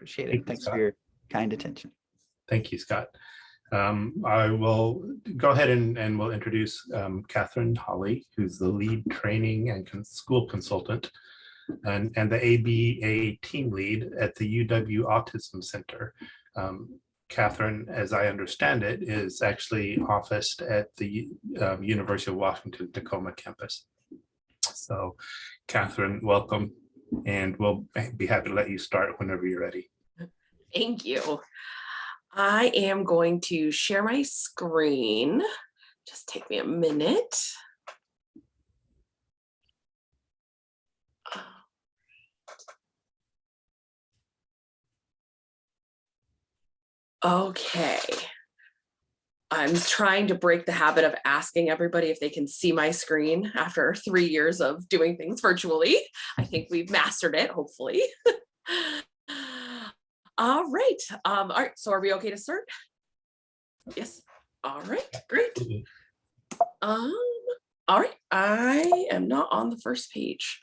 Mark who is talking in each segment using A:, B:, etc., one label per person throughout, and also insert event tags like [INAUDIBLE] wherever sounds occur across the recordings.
A: Appreciate it.
B: you,
A: Thanks
B: Scott.
A: for your kind attention.
B: Thank you, Scott. Um, I will go ahead and, and we'll introduce um, Catherine Holly, who's the lead training and con- school consultant and, and the ABA team lead at the UW Autism Center. Um, Catherine, as I understand it, is actually officed at the um, University of Washington Tacoma campus. So Catherine, welcome, and we'll be happy to let you start whenever you're ready.
C: Thank you. I am going to share my screen. Just take me a minute. Okay. I'm trying to break the habit of asking everybody if they can see my screen after [LAUGHS] three years of doing things virtually. I think we've mastered it, hopefully. [LAUGHS] All right. Um, all right. So are we okay to start? Yes. All right. Great. Um, all right. I am not on the first page.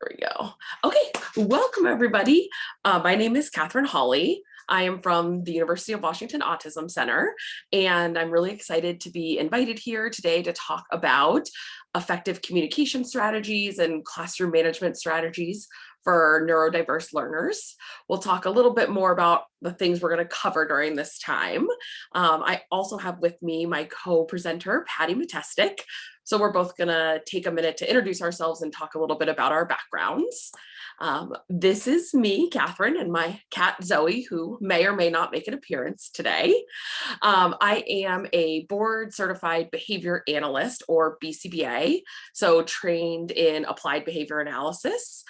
C: There we go. Okay. Welcome, everybody. Uh, my name is Catherine Holly. I am from the University of Washington Autism Center, and I'm really excited to be invited here today to talk about effective communication strategies and classroom management strategies for neurodiverse learners. We'll talk a little bit more about the things we're going to cover during this time. Um, I also have with me my co-presenter, Patty Matestic. So we're both going to take a minute to introduce ourselves and talk a little bit about our backgrounds. Um, this is me, Catherine, and my cat Zoe, who may or may not make an appearance today. Um, I am a board certified behavior analyst or BCBA, so trained in applied behavior analysis.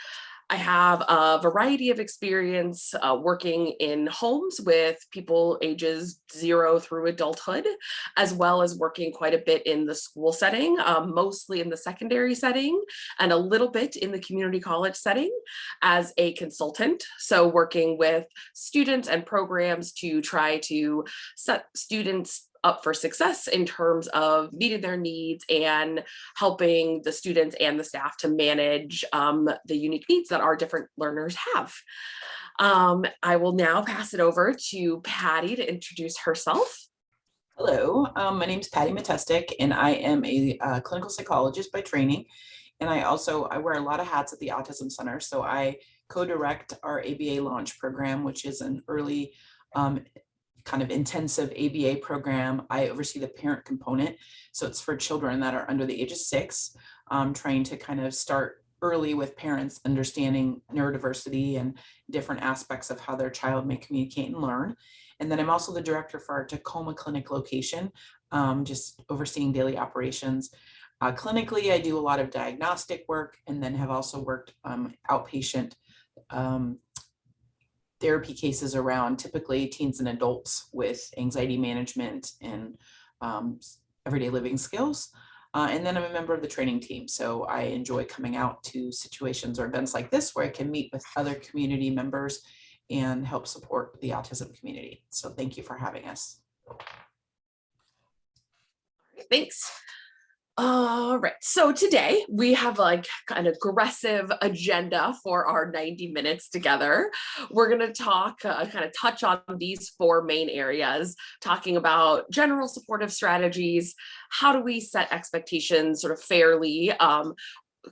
C: I have a variety of experience uh, working in homes with people ages zero through adulthood, as well as working quite a bit in the school setting, um, mostly in the secondary setting and a little bit in the community college setting as a consultant. So working with students and programs to try to set students up for success in terms of meeting their needs and helping the students and the staff to manage um, the unique needs that our different learners have. Um, I will now pass it over to Patty to introduce herself.
D: Hello, um, my name is Patty Matestic and I am a uh, clinical psychologist by training. And I also, I wear a lot of hats at the Autism Center. So I co-direct our ABA launch program, which is an early um, kind of intensive ABA program. I oversee the parent component. So it's for children that are under the age of six, um, trying to kind of start early with parents understanding neurodiversity and different aspects of how their child may communicate and learn. And then I'm also the director for our Tacoma Clinic location, um, just overseeing daily operations. Uh, clinically, I do a lot of diagnostic work and then have also worked um, outpatient um, therapy cases around typically teens and adults with anxiety management and um, everyday living skills. Uh, and then I'm a member of the training team. So I enjoy coming out to situations or events like this where I can meet with other community members and help support the autism community. So thank you for having us.
C: Thanks. All right, so today we have like an aggressive agenda for our 90 minutes together. We're going to talk, uh, kind of touch on these four main areas, talking about general supportive strategies, how do we set expectations sort of fairly, um,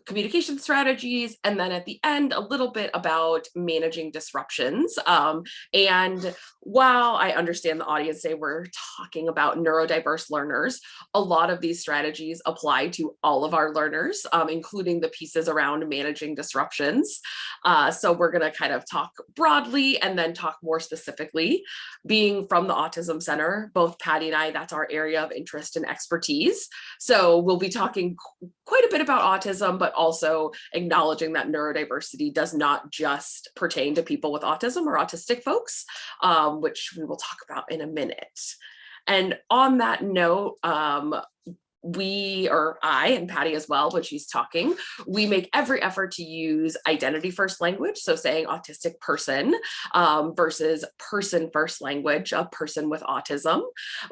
C: communication strategies, and then at the end, a little bit about managing disruptions. Um, and while I understand the audience say we're talking about neurodiverse learners, a lot of these strategies apply to all of our learners, um, including the pieces around managing disruptions. Uh, so we're gonna kind of talk broadly and then talk more specifically. Being from the Autism Center, both Patty and I, that's our area of interest and expertise. So we'll be talking qu- quite a bit about autism, but also acknowledging that neurodiversity does not just pertain to people with autism or autistic folks, um, which we will talk about in a minute. And on that note, um, we or I and Patty as well, when she's talking, we make every effort to use identity first language. So saying autistic person um, versus person first language, a person with autism.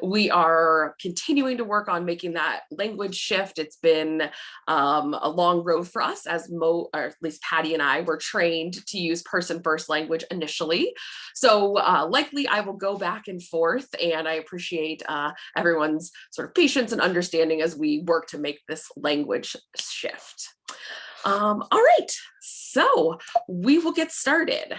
C: We are continuing to work on making that language shift. It's been um, a long road for us as Mo, or at least Patty and I were trained to use person first language initially. So uh, likely I will go back and forth and I appreciate uh, everyone's sort of patience and understanding as we work to make this language shift. Um, all right, so we will get started.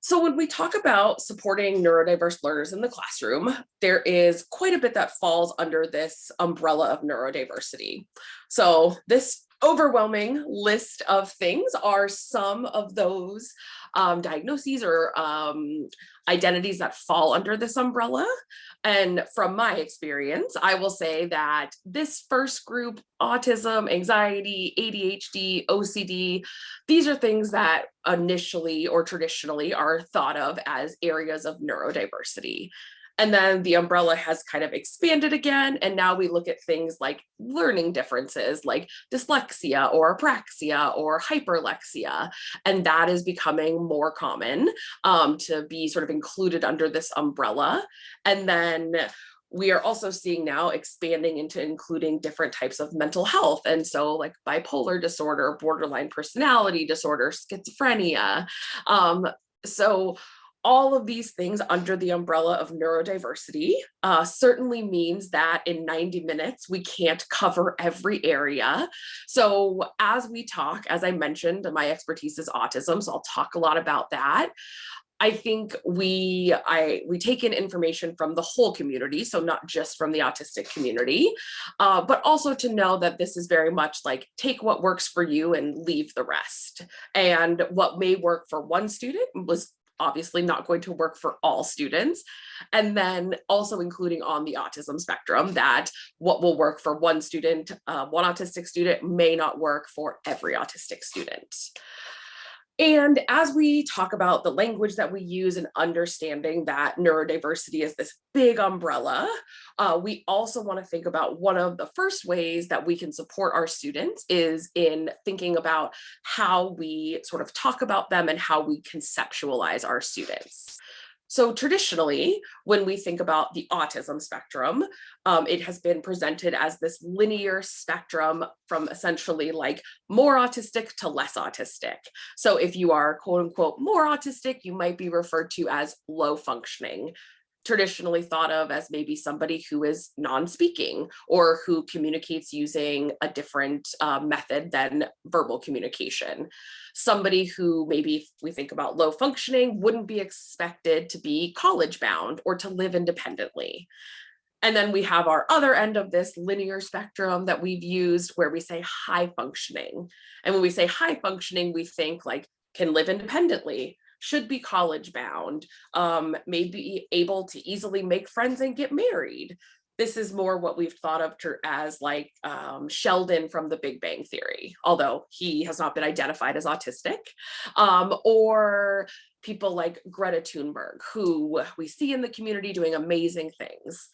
C: So when we talk about supporting neurodiverse learners in the classroom, there is quite a bit that falls under this umbrella of neurodiversity. So this overwhelming list of things are some of those um, diagnoses or um, identities that fall under this umbrella. And from my experience, I will say that this first group, autism, anxiety, ADHD, OCD, these are things that initially or traditionally are thought of as areas of neurodiversity. And then the umbrella has kind of expanded again. And now we look at things like learning differences like dyslexia or apraxia or hyperlexia. And that is becoming more common um, to be sort of included under this umbrella. And then we are also seeing now expanding into including different types of mental health. And so like bipolar disorder, borderline personality disorder, schizophrenia. Um, so all of these things under the umbrella of neurodiversity uh, certainly means that in 90 minutes, we can't cover every area. So as we talk, as I mentioned, my expertise is autism, so I'll talk a lot about that. I think we I we take in information from the whole community, so not just from the autistic community, uh, but also to know that this is very much like take what works for you and leave the rest. And what may work for one student was obviously not going to work for all students. And then also including on the autism spectrum that what will work for one student, uh, one autistic student may not work for every autistic student. And as we talk about the language that we use and understanding that neurodiversity is this big umbrella, uh, we also want to think about one of the first ways that we can support our students is in thinking about how we sort of talk about them and how we conceptualize our students. So traditionally, when we think about the autism spectrum, um, it has been presented as this linear spectrum from essentially like more autistic to less autistic. So if you are quote unquote more autistic, you might be referred to as low functioning traditionally thought of as maybe somebody who is non-speaking or who communicates using a different uh, method than verbal communication. Somebody who maybe we think about low functioning wouldn't be expected to be college bound or to live independently. And then we have our other end of this linear spectrum that we've used where we say high functioning. And when we say high functioning, we think like can live independently, should be college bound, um, may be able to easily make friends and get married. This is more what we've thought of as like um, Sheldon from the Big Bang Theory, although he has not been identified as autistic, um, or people like Greta Thunberg, who we see in the community doing amazing things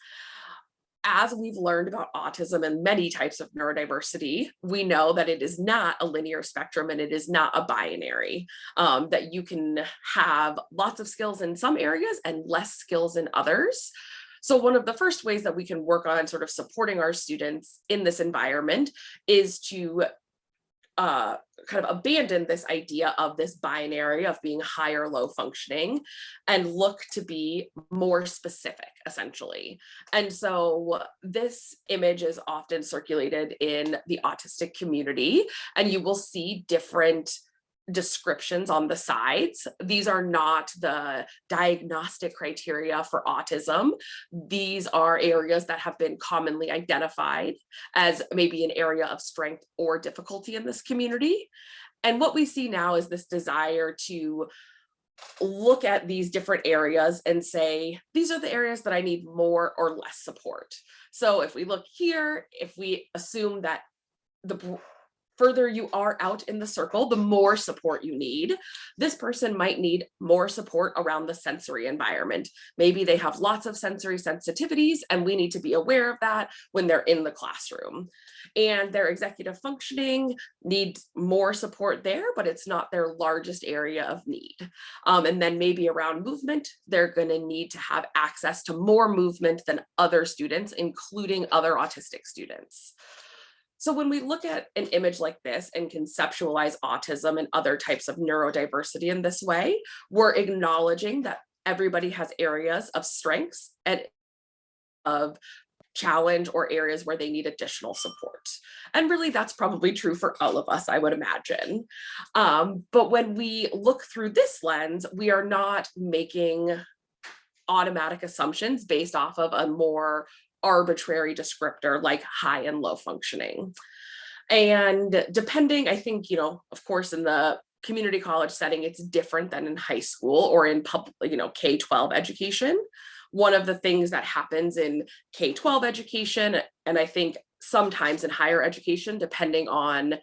C: as we've learned about autism and many types of neurodiversity, we know that it is not a linear spectrum and it is not a binary, um, that you can have lots of skills in some areas and less skills in others. So one of the first ways that we can work on sort of supporting our students in this environment is to uh, kind of abandon this idea of this binary of being high or low functioning and look to be more specific essentially. And so this image is often circulated in the autistic community and you will see different descriptions on the sides. These are not the diagnostic criteria for autism. These are areas that have been commonly identified as maybe an area of strength or difficulty in this community. And what we see now is this desire to look at these different areas and say, these are the areas that I need more or less support. So if we look here, if we assume that the further you are out in the circle, the more support you need. This person might need more support around the sensory environment. Maybe they have lots of sensory sensitivities and we need to be aware of that when they're in the classroom. And their executive functioning needs more support there, but it's not their largest area of need. Um, and then maybe around movement, they're gonna need to have access to more movement than other students, including other autistic students. So when we look at an image like this and conceptualize autism and other types of neurodiversity in this way, we're acknowledging that everybody has areas of strengths and of challenge or areas where they need additional support. And really that's probably true for all of us, I would imagine. Um, but when we look through this lens, we are not making automatic assumptions based off of a more arbitrary descriptor like high and low functioning. And depending, I think, you know, of course, in the community college setting, it's different than in high school or in public, you know, K-12 education. One of the things that happens in K-12 education, and I think sometimes in higher education, depending on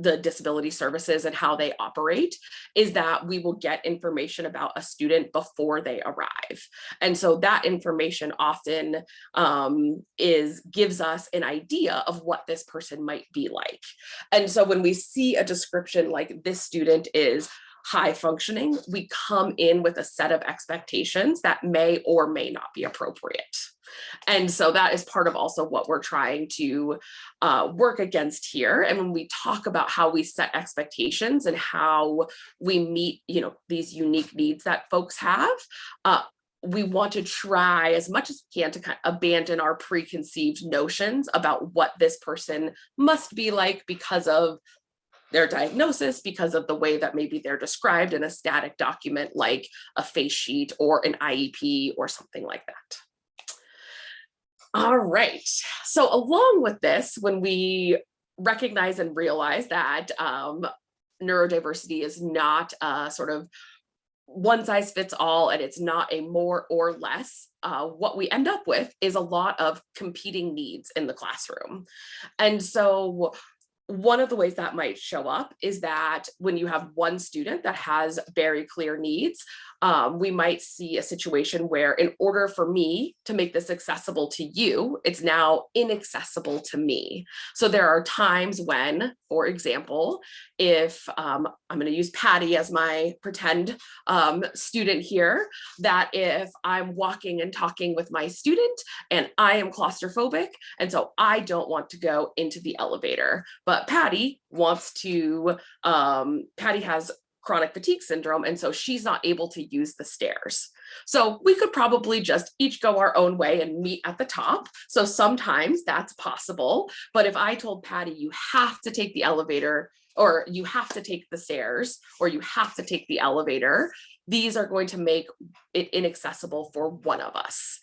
C: the disability services and how they operate is that we will get information about a student before they arrive. And so that information often um, is gives us an idea of what this person might be like. And so when we see a description like this student is high functioning, we come in with a set of expectations that may or may not be appropriate. And so that is part of also what we're trying to uh, work against here. And when we talk about how we set expectations and how we meet, you know, these unique needs that folks have, uh, we want to try as much as we can to kind of abandon our preconceived notions about what this person must be like because of their diagnosis because of the way that maybe they're described in a static document like a face sheet or an IEP or something like that. All right, so along with this, when we recognize and realize that um, neurodiversity is not a sort of one size fits all and it's not a more or less, uh, what we end up with is a lot of competing needs in the classroom. And so one of the ways that might show up is that when you have one student that has very clear needs, um, we might see a situation where in order for me to make this accessible to you, it's now inaccessible to me. So there are times when, for example, if um, I'm going to use Patty as my pretend um, student here, that if I'm walking and talking with my student and I am claustrophobic, and so I don't want to go into the elevator, but Patty wants to, um, Patty has chronic fatigue syndrome. And so she's not able to use the stairs. So we could probably just each go our own way and meet at the top. So sometimes that's possible. But if I told Patty, you have to take the elevator or you have to take the stairs or you have to take the elevator, these are going to make it inaccessible for one of us.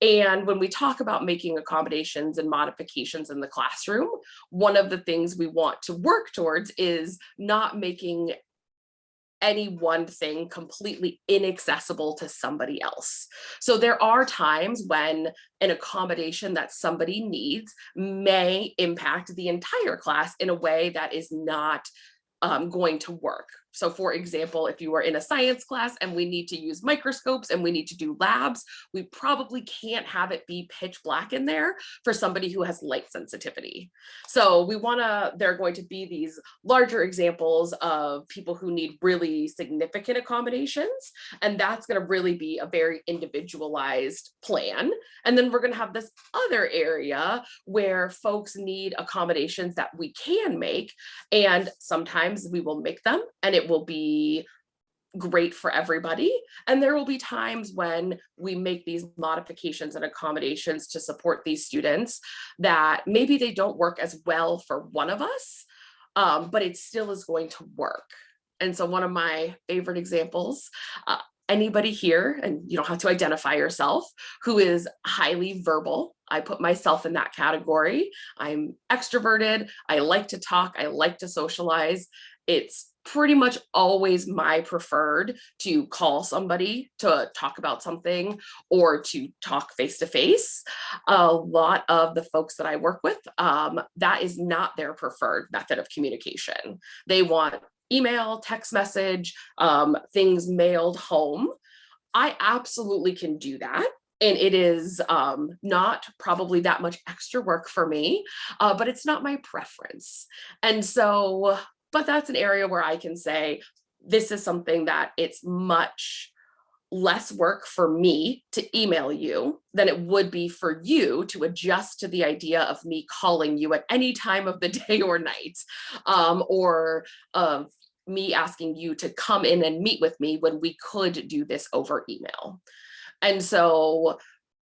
C: And when we talk about making accommodations and modifications in the classroom, one of the things we want to work towards is not making any one thing completely inaccessible to somebody else. So there are times when an accommodation that somebody needs may impact the entire class in a way that is not um, going to work. So for example, if you are in a science class and we need to use microscopes and we need to do labs, we probably can't have it be pitch black in there for somebody who has light sensitivity. So we wanna, there are going to be these larger examples of people who need really significant accommodations. And that's gonna really be a very individualized plan. And then we're gonna have this other area where folks need accommodations that we can make. And sometimes we will make them and it will be great for everybody. And there will be times when we make these modifications and accommodations to support these students that maybe they don't work as well for one of us, um, but it still is going to work. And so one of my favorite examples, uh, anybody here, and you don't have to identify yourself, who is highly verbal. I put myself in that category. I'm extroverted. I like to talk. I like to socialize. It's pretty much always my preferred to call somebody to talk about something or to talk face to face. A lot of the folks that I work with, um, that is not their preferred method of communication. They want email, text message, um, things mailed home. I absolutely can do that. And it is um, not probably that much extra work for me, uh, but it's not my preference. And so, but that's an area where I can say, this is something that it's much less work for me to email you than it would be for you to adjust to the idea of me calling you at any time of the [LAUGHS] day or night um, or of me asking you to come in and meet with me when we could do this over email. And so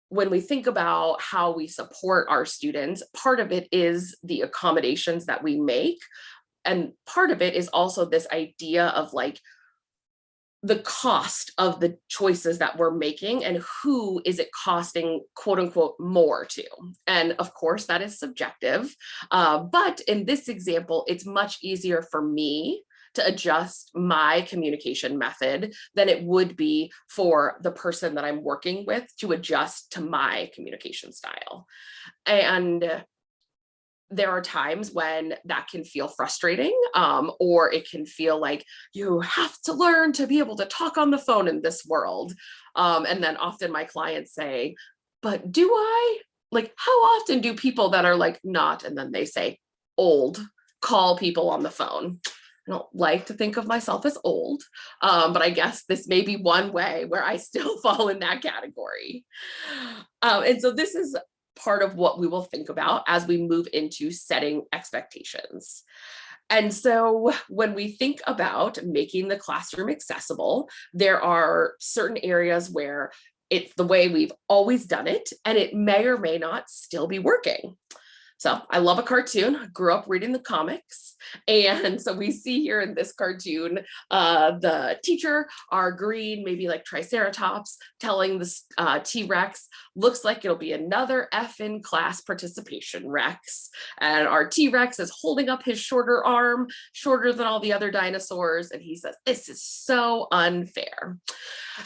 C: when we think about how we support our students, part of it is the accommodations that we make. And part of it is also this idea of like the cost of the choices that we're making and who is it costing quote unquote more to. And of course that is subjective, uh, but in this example, it's much easier for me to adjust my communication method than it would be for the person that I'm working with to adjust to my communication style. And there are times when that can feel frustrating um, or it can feel like you have to learn to be able to talk on the phone in this world. Um, and then often my clients say, but do I? Like, how often do people that are like not, and then they say old, call people on the phone? I don't like to think of myself as old, um, but I guess this may be one way where I still [LAUGHS] fall in that category. Um, and so this is part of what we will think about as we move into setting expectations. And so when we think about making the classroom accessible, there are certain areas where it's the way we've always done it, and it may or may not still be working. So I love a cartoon, I grew up reading the comics. And so we see here in this cartoon, uh, the teacher, our green, maybe like Triceratops, telling this uh, T-Rex, looks like it'll be another F in class participation Rex. And our T-Rex is holding up his shorter arm, shorter than all the other dinosaurs. And he says, this is so unfair.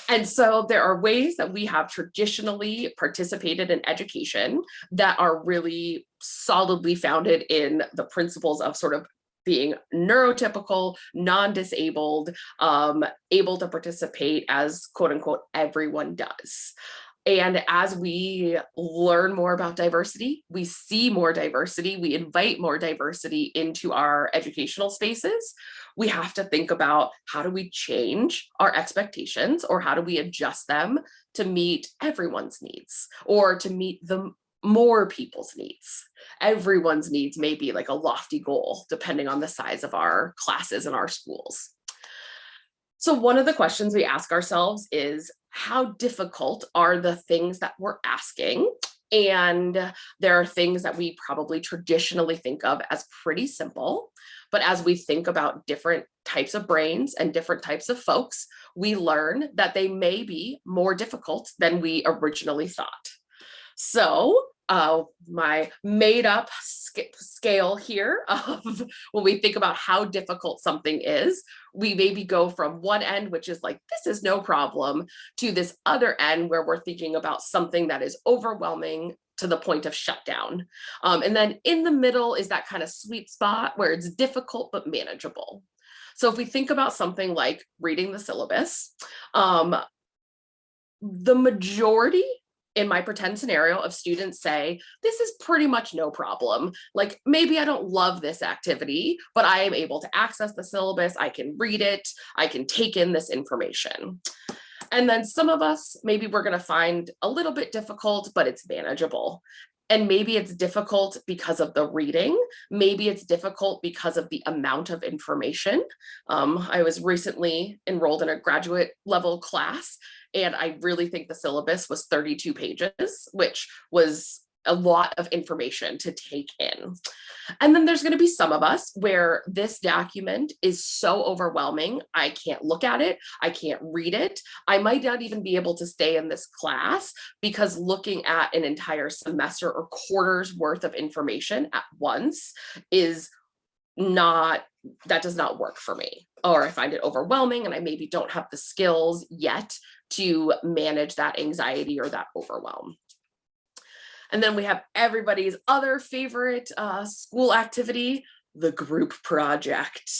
C: And so there are ways that we have traditionally participated in education that are really solidly founded in the principles of sort of being neurotypical, non-disabled, um, able to participate as quote unquote everyone does. And as we learn more about diversity, we see more diversity, we invite more diversity into our educational spaces, we have to think about how do we change our expectations or how do we adjust them to meet everyone's needs or to meet the more people's needs. Everyone's needs may be like a lofty goal depending on the size of our classes and our schools. So one of the questions we ask ourselves is how difficult are the things that we're asking? And there are things that we probably traditionally think of as pretty simple. But as we think about different types of brains and different types of folks, we learn that they may be more difficult than we originally thought. So uh, my made up sc scale here [LAUGHS] of when we think about how difficult something is, we maybe go from one end, which is like, this is no problem, to this other end where we're thinking about something that is overwhelming to the point of shutdown. Um, and then in the middle is that kind of sweet spot where it's difficult but manageable. So if we think about something like reading the syllabus, um, the majority in my pretend scenario of students say, this is pretty much no problem. Like maybe I don't love this activity, but I am able to access the syllabus. I can read it. I can take in this information. And then some of us, maybe we're gonna find a little bit difficult, but it's manageable. And maybe it's difficult because of the reading. Maybe it's difficult because of the amount of information. Um, I was recently enrolled in a graduate level class and I really think the syllabus was 32 pages, which was a lot of information to take in. And then there's going to be some of us where this document is so overwhelming, I can't look at it, I can't read it. I might not even be able to stay in this class because looking at an entire semester or quarters worth of information at once is not, that does not work for me. Or I find it overwhelming and I maybe don't have the skills yet to manage that anxiety or that overwhelm. And then we have everybody's other favorite uh, school activity, the group project.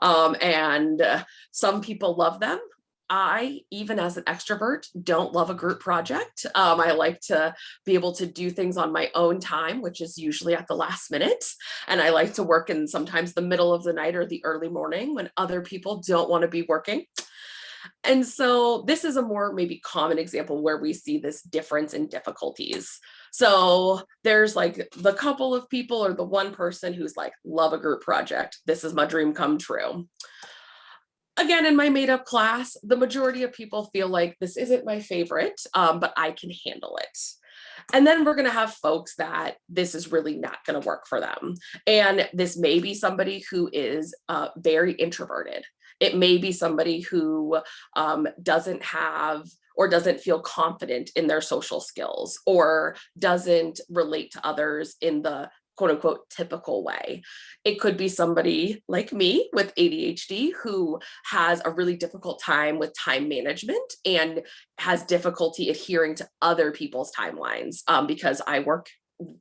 C: Um, and uh, some people love them. I, even as an extrovert, don't love a group project. Um, I like to be able to do things on my own time, which is usually at the last minute. And I like to work in sometimes the middle of the night or the early morning when other people don't want to be working. And so this is a more maybe common example where we see this difference in difficulties. So there's like the couple of people or the one person who's like, love a group project. This is my dream come true. Again, in my made up class, the majority of people feel like this isn't my favorite, um, but I can handle it. And then we're going to have folks that this is really not going to work for them. And this may be somebody who is uh, very introverted. It may be somebody who um, doesn't have or doesn't feel confident in their social skills or doesn't relate to others in the quote unquote typical way. It could be somebody like me with ADHD who has a really difficult time with time management and has difficulty adhering to other people's timelines um, because I work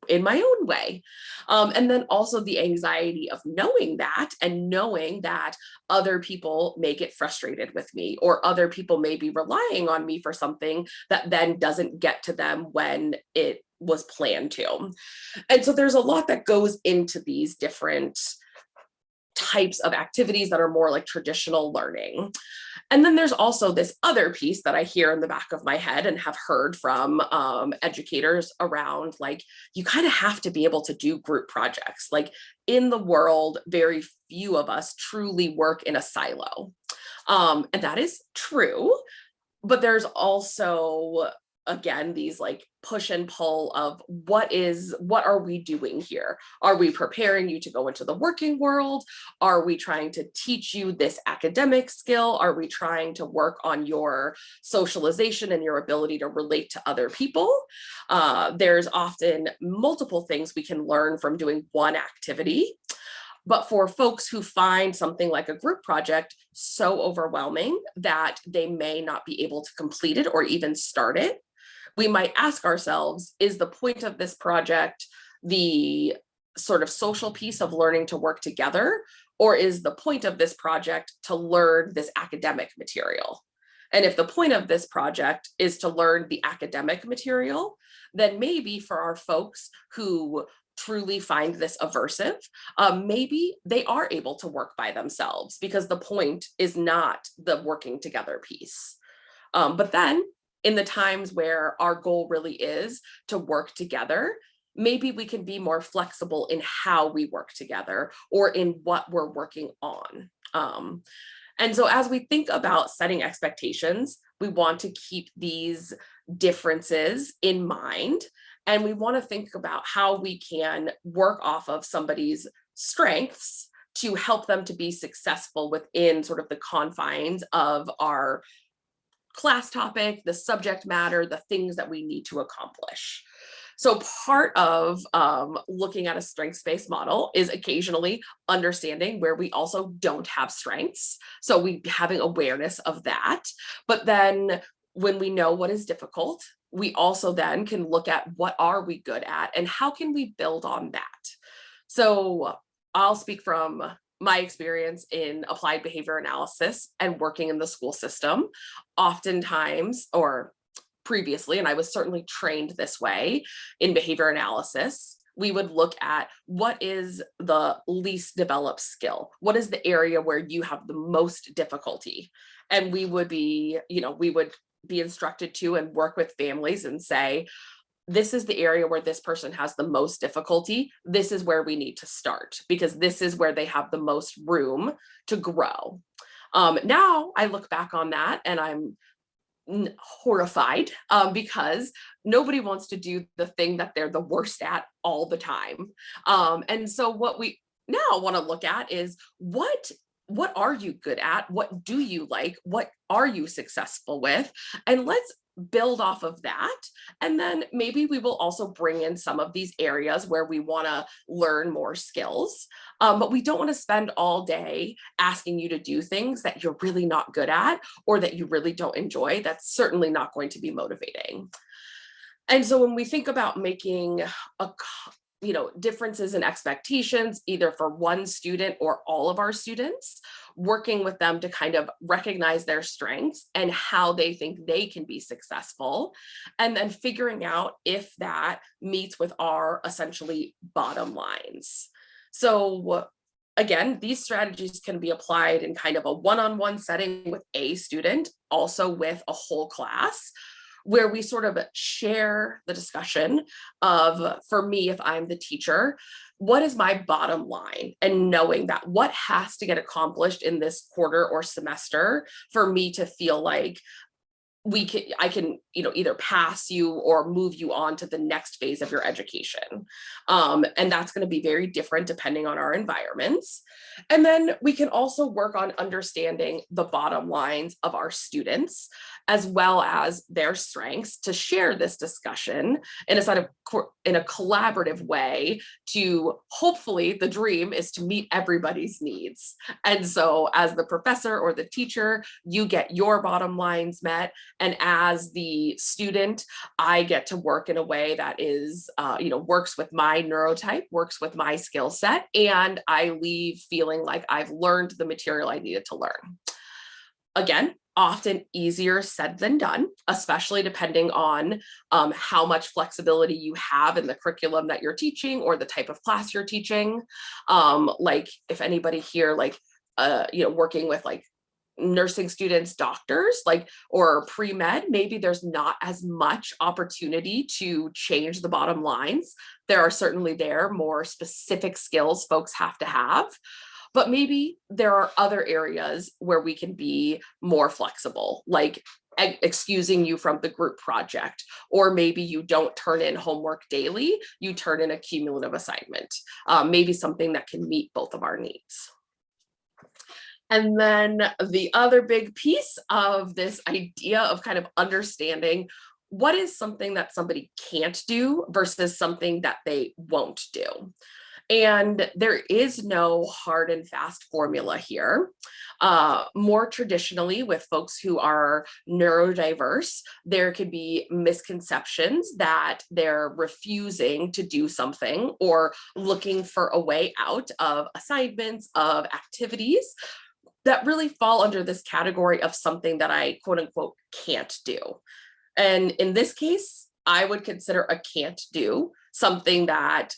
C: in my own way. Um, and then also the anxiety of knowing that and knowing that other people may get frustrated with me or other people may be relying on me for something that then doesn't get to them when it was planned to. And so there's a lot that goes into these different types of activities that are more like traditional learning. And then there's also this other piece that I hear in the back of my head and have heard from um, educators around like, you kind of have to be able to do group projects. Like in the world, very few of us truly work in a silo. Um, and that is true, but there's also again these like push and pull of what is what are we doing here? Are we preparing you to go into the working world? Are we trying to teach you this academic skill? Are we trying to work on your socialization and your ability to relate to other people? Uh, there's often multiple things we can learn from doing one activity but for folks who find something like a group project so overwhelming that they may not be able to complete it or even start it, we might ask ourselves, is the point of this project the sort of social piece of learning to work together? Or is the point of this project to learn this academic material? And if the point of this project is to learn the academic material, then maybe for our folks who truly find this aversive, um, maybe they are able to work by themselves because the point is not the working together piece. Um, but then in the times where our goal really is to work together, maybe we can be more flexible in how we work together or in what we're working on. Um, and so as we think about setting expectations, we want to keep these differences in mind. And we want to think about how we can work off of somebody's strengths to help them to be successful within sort of the confines of our class topic, the subject matter, the things that we need to accomplish. So part of um, looking at a strengths-based model is occasionally understanding where we also don't have strengths. So we having awareness of that. But then when we know what is difficult, we also then can look at what are we good at and how can we build on that. So I'll speak from my experience in applied behavior analysis and working in the school system, oftentimes, or previously, and I was certainly trained this way in behavior analysis, we would look at what is the least developed skill? What is the area where you have the most difficulty? And we would be, you know, we would be instructed to and work with families and say, this is the area where this person has the most difficulty. This is where we need to start because this is where they have the most room to grow. Um, now I look back on that and I'm horrified um, because nobody wants to do the thing that they're the worst at all the time. Um, and so what we now want to look at is what what are you good at? What do you like? What are you successful with? And let's build off of that. And then maybe we will also bring in some of these areas where we want to learn more skills. Um, but we don't want to spend all day asking you to do things that you're really not good at or that you really don't enjoy. That's certainly not going to be motivating. And so when we think about making a you know, differences in expectations, either for one student or all of our students, working with them to kind of recognize their strengths and how they think they can be successful, and then figuring out if that meets with our essentially bottom lines. So again, these strategies can be applied in kind of a one-on-one -on -one setting with a student, also with a whole class, where we sort of share the discussion of, for me, if I'm the teacher, what is my bottom line? And knowing that what has to get accomplished in this quarter or semester for me to feel like we can i can you know either pass you or move you on to the next phase of your education. Um, and that's going to be very different depending on our environments. And then we can also work on understanding the bottom lines of our students as well as their strengths to share this discussion in a sort of in a collaborative way to hopefully the dream is to meet everybody's needs and so as the professor or the teacher you get your bottom lines met and as the student, I get to work in a way that is, uh, you know, works with my neurotype, works with my skill set, and I leave feeling like I've learned the material I needed to learn. Again, often easier said than done, especially depending on um, how much flexibility you have in the curriculum that you're teaching or the type of class you're teaching. Um, like if anybody here, like, uh, you know, working with like nursing students doctors like or pre-med maybe there's not as much opportunity to change the bottom lines there are certainly there more specific skills folks have to have but maybe there are other areas where we can be more flexible like excusing you from the group project or maybe you don't turn in homework daily you turn in a cumulative assignment um, maybe something that can meet both of our needs and then the other big piece of this idea of kind of understanding what is something that somebody can't do versus something that they won't do. And there is no hard and fast formula here. Uh, more traditionally with folks who are neurodiverse, there could be misconceptions that they're refusing to do something or looking for a way out of assignments, of activities that really fall under this category of something that I quote unquote can't do. And in this case, I would consider a can't do something that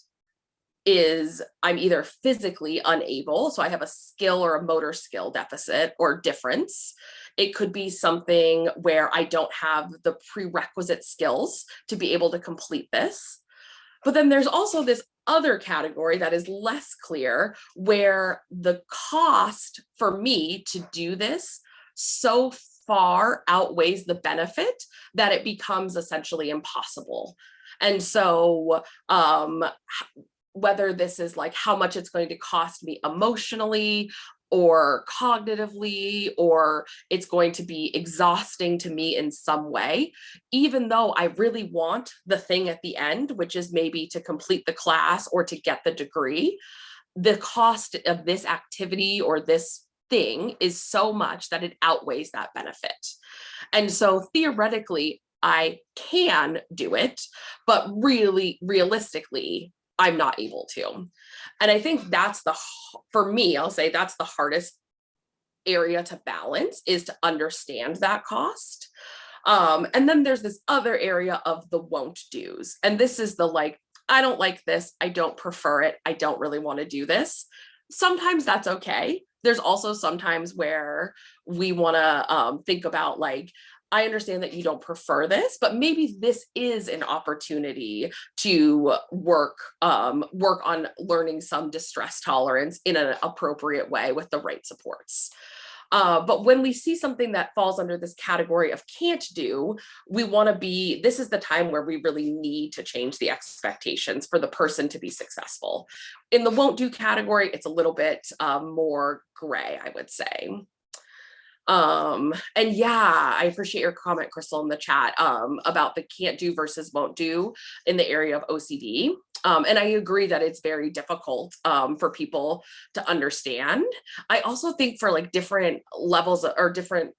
C: is I'm either physically unable, so I have a skill or a motor skill deficit or difference. It could be something where I don't have the prerequisite skills to be able to complete this. But then there's also this other category that is less clear where the cost for me to do this so far outweighs the benefit that it becomes essentially impossible. And so um, whether this is like how much it's going to cost me emotionally or cognitively, or it's going to be exhausting to me in some way, even though I really want the thing at the end, which is maybe to complete the class or to get the degree, the cost of this activity or this thing is so much that it outweighs that benefit. And so theoretically, I can do it, but really realistically, I'm not able to. And I think that's the, for me, I'll say that's the hardest area to balance is to understand that cost. Um, and then there's this other area of the won't do's. And this is the like, I don't like this. I don't prefer it. I don't really want to do this. Sometimes that's okay. There's also sometimes where we want to um, think about like, I understand that you don't prefer this, but maybe this is an opportunity to work um, work on learning some distress tolerance in an appropriate way with the right supports. Uh, but when we see something that falls under this category of can't do, we want to be, this is the time where we really need to change the expectations for the person to be successful. In the won't do category, it's a little bit um, more gray, I would say. Um, and yeah, I appreciate your comment, Crystal, in the chat um, about the can't do versus won't do in the area of OCD. Um, and I agree that it's very difficult um, for people to understand. I also think for like different levels or different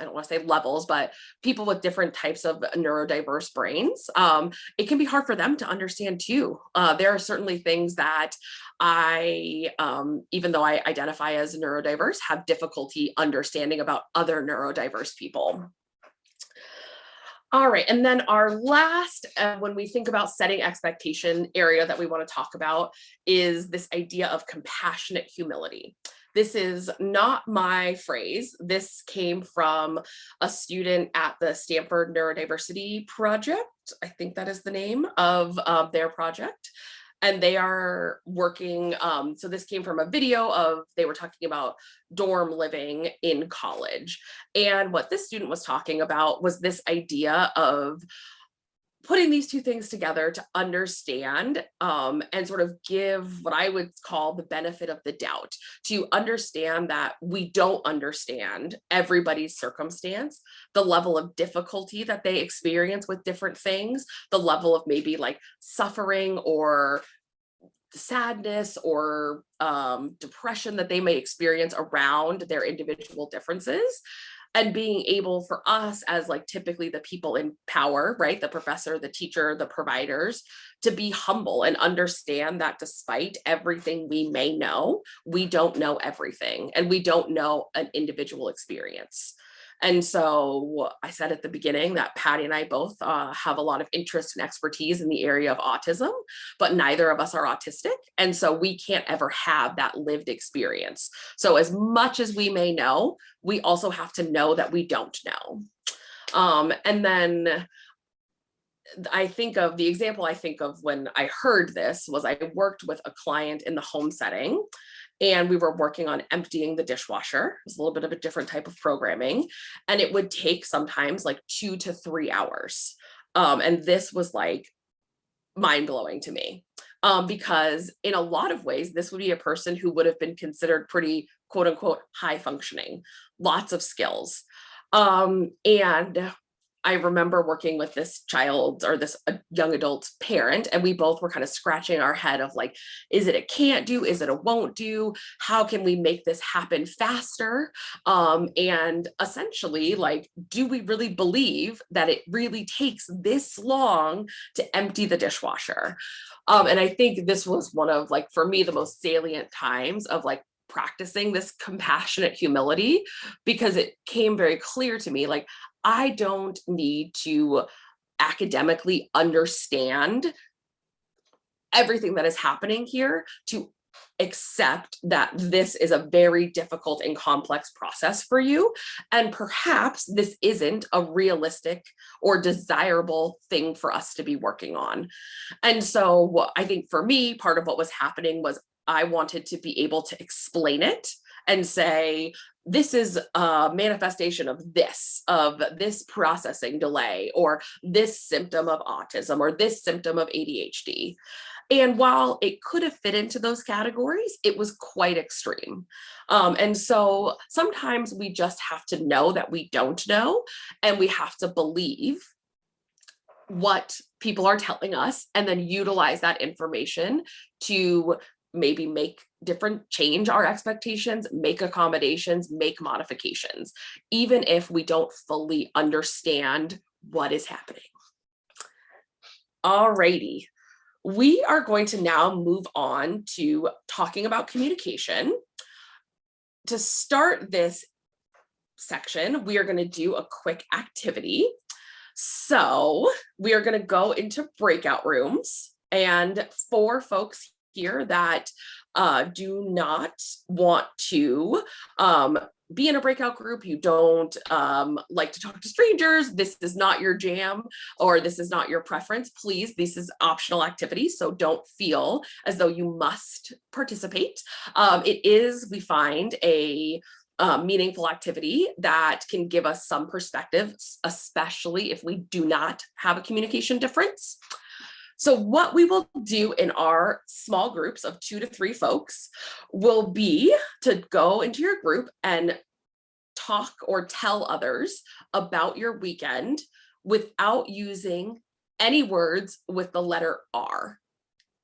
C: I don't want to say levels, but people with different types of neurodiverse brains, um, it can be hard for them to understand too. Uh, there are certainly things that I, um, even though I identify as neurodiverse, have difficulty understanding about other neurodiverse people. All right, and then our last, uh, when we think about setting expectation area that we want to talk about is this idea of compassionate humility. This is not my phrase. This came from a student at the Stanford Neurodiversity Project. I think that is the name of uh, their project. And they are working, um, so this came from a video of, they were talking about dorm living in college. And what this student was talking about was this idea of putting these two things together to understand um, and sort of give what I would call the benefit of the doubt. To understand that we don't understand everybody's circumstance, the level of difficulty that they experience with different things, the level of maybe like suffering or sadness or um, depression that they may experience around their individual differences and being able for us as like typically the people in power, right? The professor, the teacher, the providers to be humble and understand that despite everything we may know, we don't know everything and we don't know an individual experience. And so I said at the beginning that Patty and I both uh, have a lot of interest and expertise in the area of autism, but neither of us are autistic. And so we can't ever have that lived experience. So as much as we may know, we also have to know that we don't know. Um, and then I think of the example I think of when I heard this was I worked with a client in the home setting and we were working on emptying the dishwasher. It was a little bit of a different type of programming and it would take sometimes like two to three hours. Um, and this was like mind blowing to me um, because in a lot of ways, this would be a person who would have been considered pretty quote unquote high functioning, lots of skills. Um, and I remember working with this child or this uh, young adult parent, and we both were kind of scratching our head of like, is it a can't do? Is it a won't do? How can we make this happen faster? Um, and essentially, like, do we really believe that it really takes this long to empty the dishwasher? Um, and I think this was one of like, for me, the most salient times of like, practicing this compassionate humility because it came very clear to me like I don't need to academically understand everything that is happening here to accept that this is a very difficult and complex process for you. And perhaps this isn't a realistic or desirable thing for us to be working on. And so I think for me, part of what was happening was I wanted to be able to explain it and say, this is a manifestation of this, of this processing delay, or this symptom of autism, or this symptom of ADHD. And while it could have fit into those categories, it was quite extreme. Um, and so sometimes we just have to know that we don't know, and we have to believe what people are telling us and then utilize that information to maybe make different change our expectations make accommodations make modifications even if we don't fully understand what is happening. Alrighty, we are going to now move on to talking about communication. To start this section we are going to do a quick activity. So we are going to go into breakout rooms and for folks here that uh, do not want to um, be in a breakout group, you don't um, like to talk to strangers, this is not your jam or this is not your preference, please, this is optional activity, so don't feel as though you must participate. Um, it is, we find, a uh, meaningful activity that can give us some perspective, especially if we do not have a communication difference. So what we will do in our small groups of two to three folks will be to go into your group and talk or tell others about your weekend without using any words with the letter R.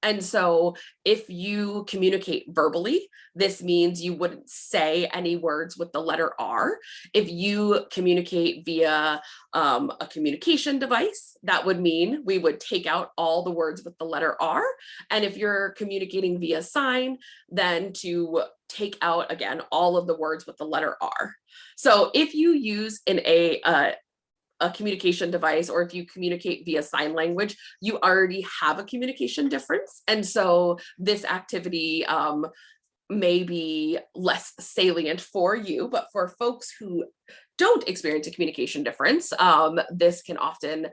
C: And so if you communicate verbally, this means you wouldn't say any words with the letter R. If you communicate via um, a communication device, that would mean we would take out all the words with the letter R. And if you're communicating via sign, then to take out again all of the words with the letter R. So if you use an a uh, a communication device or if you communicate via sign language, you already have a communication difference. And so this activity um, may be less salient for you, but for folks who don't experience a communication difference, um, this can often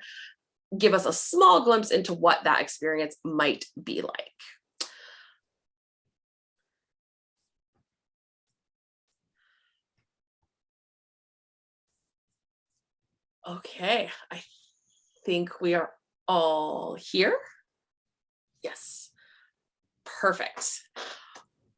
C: give us a small glimpse into what that experience might be like. Okay, I think we are all here. Yes, perfect.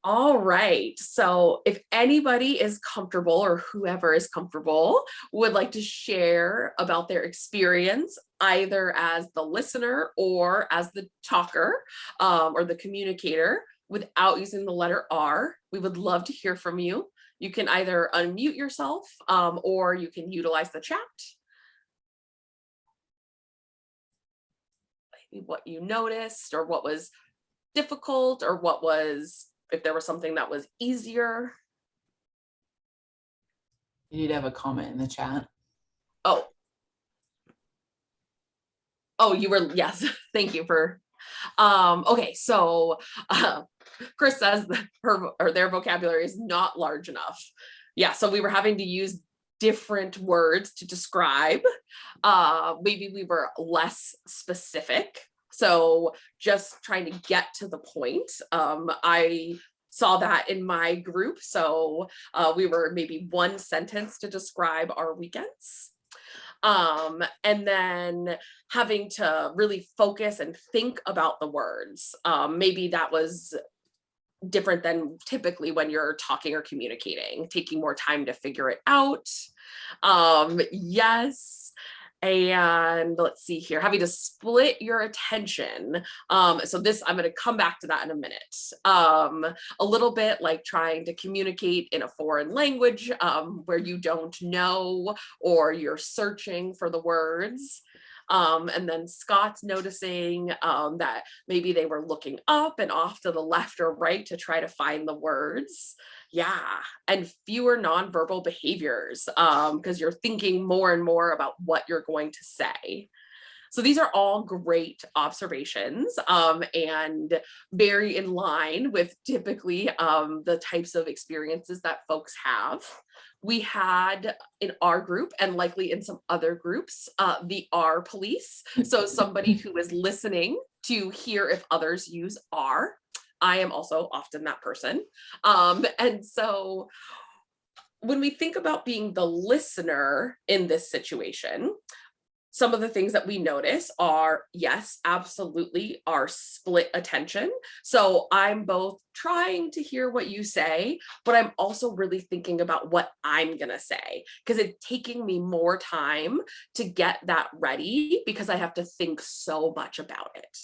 C: All right, so if anybody is comfortable or whoever is comfortable would like to share about their experience, either as the listener or as the talker um, or the communicator without using the letter R, we would love to hear from you. You can either unmute yourself um, or you can utilize the chat. What you noticed or what was difficult or what was, if there was something that was easier.
D: You did have a comment in the chat.
C: Oh. Oh, you were, yes, [LAUGHS] thank you for, um, okay, so, uh, Chris says that her, or their vocabulary is not large enough. Yeah, so we were having to use different words to describe. Uh, maybe we were less specific. So just trying to get to the point. Um, I saw that in my group. So uh, we were maybe one sentence to describe our weekends. Um, and then having to really focus and think about the words. Um, maybe that was different than typically when you're talking or communicating, taking more time to figure it out. Um, yes. And let's see here, having to split your attention. Um, so this, I'm going to come back to that in a minute. Um, a little bit like trying to communicate in a foreign language um, where you don't know or you're searching for the words. Um, and then Scott's noticing um, that maybe they were looking up and off to the left or right to try to find the words. Yeah, and fewer nonverbal behaviors because you're thinking more and more about what you're going to say. So these are all great observations um, and very in line with typically um, the types of experiences that folks have. We had in our group and likely in some other groups, uh, the R police. So somebody [LAUGHS] who is listening to hear if others use R. I am also often that person. Um, and so when we think about being the listener in this situation, some of the things that we notice are, yes, absolutely our split attention. So I'm both trying to hear what you say, but I'm also really thinking about what I'm gonna say because it's taking me more time to get that ready because I have to think so much about it.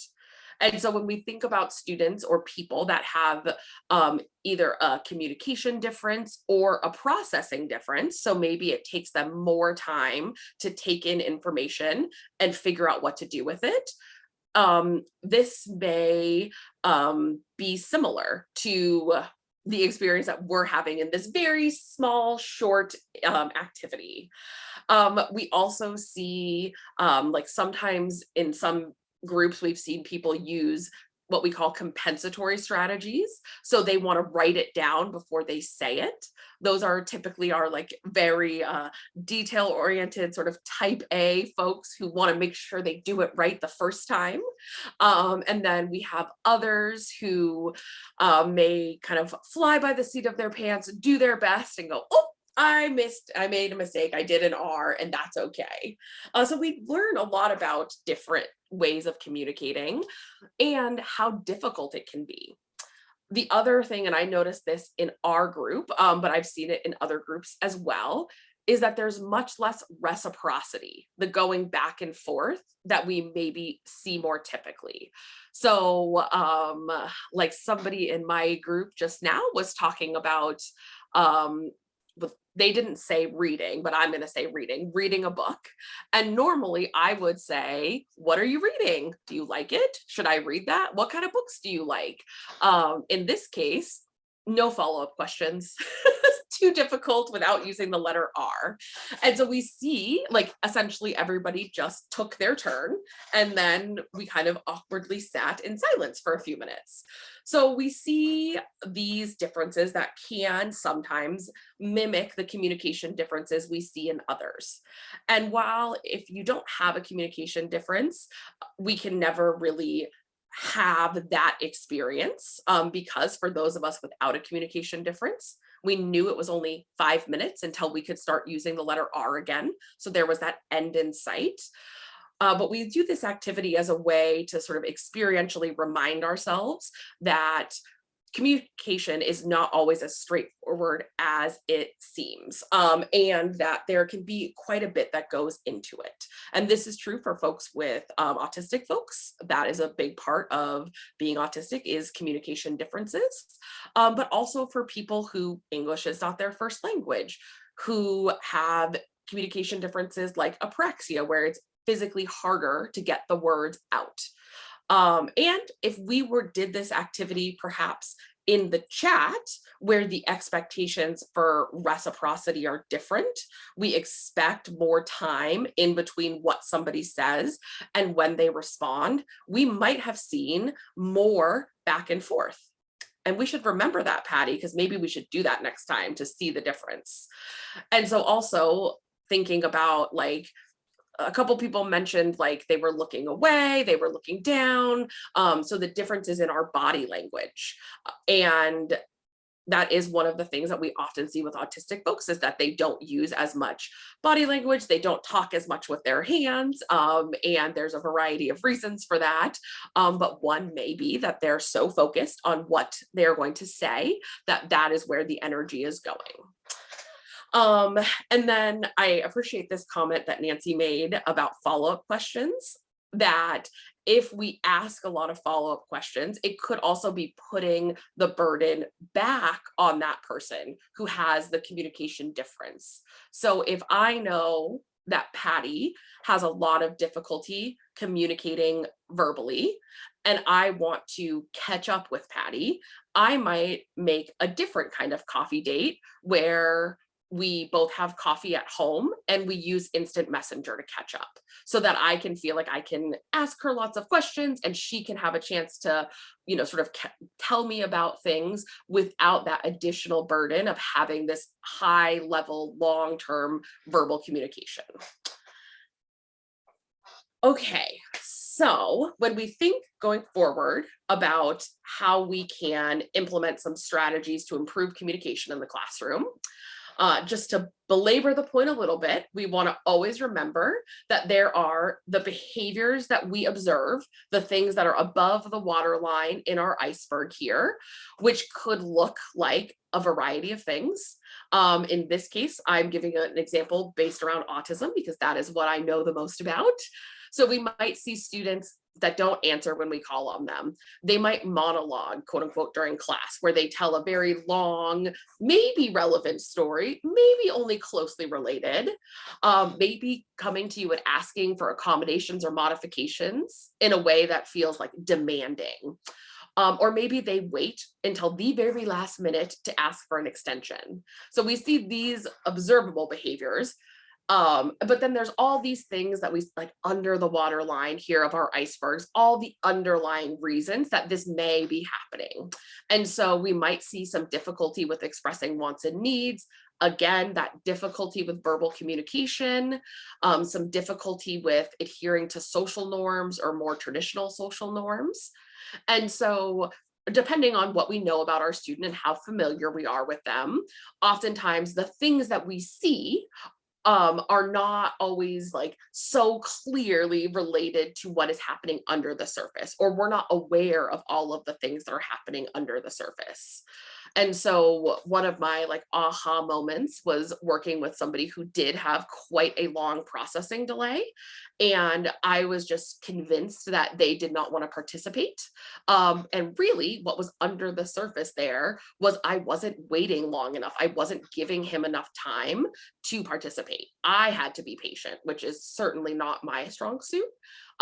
C: And so when we think about students or people that have um, either a communication difference or a processing difference, so maybe it takes them more time to take in information and figure out what to do with it, um, this may um, be similar to the experience that we're having in this very small, short um, activity. Um, we also see um, like sometimes in some groups we've seen people use what we call compensatory strategies. So they want to write it down before they say it. Those are typically are like very uh, detail oriented sort of type A folks who want to make sure they do it right the first time. Um, and then we have others who uh, may kind of fly by the seat of their pants, do their best and go, oh, I missed, I made a mistake, I did an R and that's okay. Uh, so we learn a lot about different ways of communicating and how difficult it can be. The other thing, and I noticed this in our group, um, but I've seen it in other groups as well, is that there's much less reciprocity, the going back and forth that we maybe see more typically. So um, like somebody in my group just now was talking about um, with they didn't say reading, but I'm going to say reading, reading a book. And normally I would say, what are you reading? Do you like it? Should I read that? What kind of books do you like? Um, in this case, no follow-up questions. [LAUGHS] Too difficult without using the letter R. And so we see like essentially everybody just took their turn and then we kind of awkwardly sat in silence for a few minutes. So we see these differences that can sometimes mimic the communication differences we see in others. And while if you don't have a communication difference, we can never really have that experience um, because for those of us without a communication difference, we knew it was only five minutes until we could start using the letter R again. So there was that end in sight. Uh, but we do this activity as a way to sort of experientially remind ourselves that communication is not always as straightforward as it seems um, and that there can be quite a bit that goes into it. And this is true for folks with um, autistic folks. That is a big part of being autistic is communication differences, um, but also for people who English is not their first language, who have communication differences like apraxia, where it's physically harder to get the words out. Um, and if we were did this activity perhaps in the chat where the expectations for reciprocity are different, we expect more time in between what somebody says and when they respond, we might have seen more back and forth. And we should remember that, Patty, because maybe we should do that next time to see the difference. And so also thinking about like, a couple people mentioned like they were looking away, they were looking down. Um, so the differences in our body language. And that is one of the things that we often see with autistic folks is that they don't use as much body language, they don't talk as much with their hands, um, and there's a variety of reasons for that. Um, but one may be that they're so focused on what they're going to say that that is where the energy is going. Um, and then I appreciate this comment that Nancy made about follow-up questions that if we ask a lot of follow-up questions, it could also be putting the burden back on that person who has the communication difference. So if I know that Patty has a lot of difficulty communicating verbally and I want to catch up with Patty, I might make a different kind of coffee date where we both have coffee at home and we use instant messenger to catch up so that I can feel like I can ask her lots of questions and she can have a chance to, you know, sort of tell me about things without that additional burden of having this high level, long-term verbal communication. Okay, so when we think going forward about how we can implement some strategies to improve communication in the classroom, uh, just to belabor the point a little bit, we want to always remember that there are the behaviors that we observe, the things that are above the waterline in our iceberg here, which could look like a variety of things. Um, in this case, I'm giving an example based around autism because that is what I know the most about. So we might see students that don't answer when we call on them. They might monologue, quote unquote, during class where they tell a very long, maybe relevant story, maybe only closely related, um, maybe coming to you and asking for accommodations or modifications in a way that feels like demanding. Um, or maybe they wait until the very last minute to ask for an extension. So we see these observable behaviors Um, but then there's all these things that we like under the water line here of our icebergs, all the underlying reasons that this may be happening. And so we might see some difficulty with expressing wants and needs. Again, that difficulty with verbal communication, um, some difficulty with adhering to social norms or more traditional social norms. And so depending on what we know about our student and how familiar we are with them, oftentimes the things that we see um, are not always like so clearly related to what is happening under the surface, or we're not aware of all of the things that are happening under the surface. And so one of my like aha moments was working with somebody who did have quite a long processing delay. And I was just convinced that they did not want to participate. Um, and really what was under the surface there was I wasn't waiting long enough. I wasn't giving him enough time to participate. I had to be patient, which is certainly not my strong suit.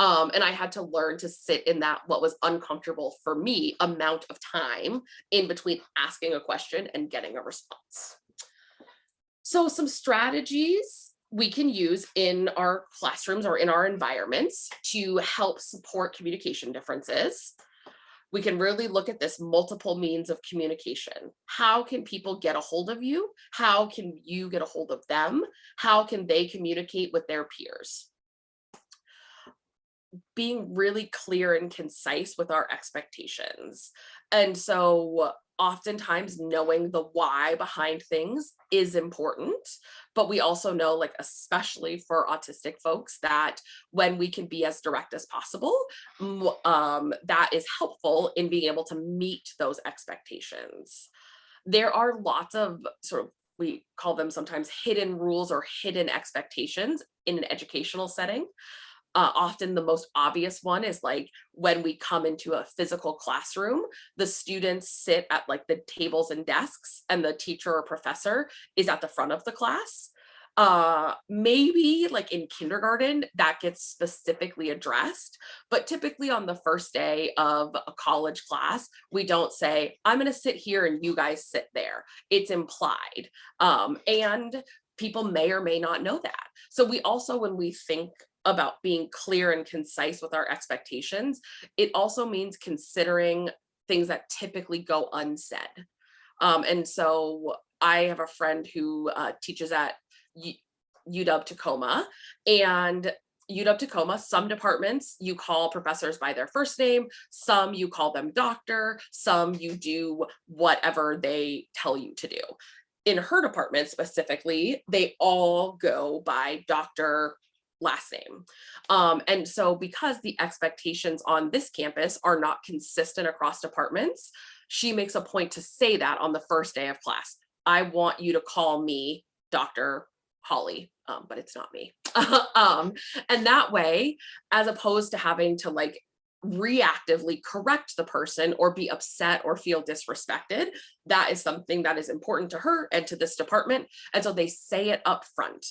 C: Um, and I had to learn to sit in that what was uncomfortable for me amount of time in between asking a question and getting a response. So some strategies we can use in our classrooms or in our environments to help support communication differences. We can really look at this multiple means of communication. How can people get a hold of you? How can you get a hold of them? How can they communicate with their peers? Being really clear and concise with our expectations. And so oftentimes knowing the why behind things is important, but we also know like, especially for autistic folks that when we can be as direct as possible, um, that is helpful in being able to meet those expectations. There are lots of sort of we call them sometimes hidden rules or hidden expectations in an educational setting uh, often the most obvious one is like when we come into a physical classroom, the students sit at like the tables and desks and the teacher or professor is at the front of the class. Uh, maybe like in kindergarten that gets specifically addressed, but typically on the first day of a college class, we don't say, I'm gonna sit here and you guys sit there. It's implied. Um, and people may or may not know that. So we also, when we think about being clear and concise with our expectations, it also means considering things that typically go unsaid. Um, and so I have a friend who uh, teaches at U UW Tacoma and UW Tacoma, some departments you call professors by their first name, some you call them doctor, some you do whatever they tell you to do. In her department specifically, they all go by Dr last name. Um, and so because the expectations on this campus are not consistent across departments, she makes a point to say that on the first day of class. I want you to call me Dr. Holly, um, but it's not me. [LAUGHS] um, and that way, as opposed to having to like reactively correct the person or be upset or feel disrespected, that is something that is important to her and to this department. And so they say it up front.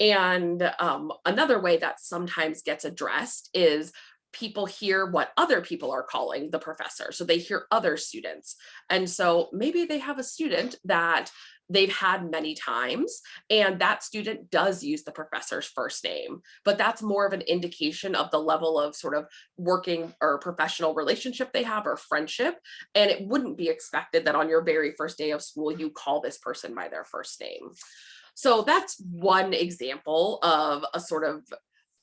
C: And um, another way that sometimes gets addressed is people hear what other people are calling the professor. So they hear other students. And so maybe they have a student that they've had many times and that student does use the professor's first name but that's more of an indication of the level of sort of working or professional relationship they have or friendship and it wouldn't be expected that on your very first day of school you call this person by their first name so that's one example of a sort of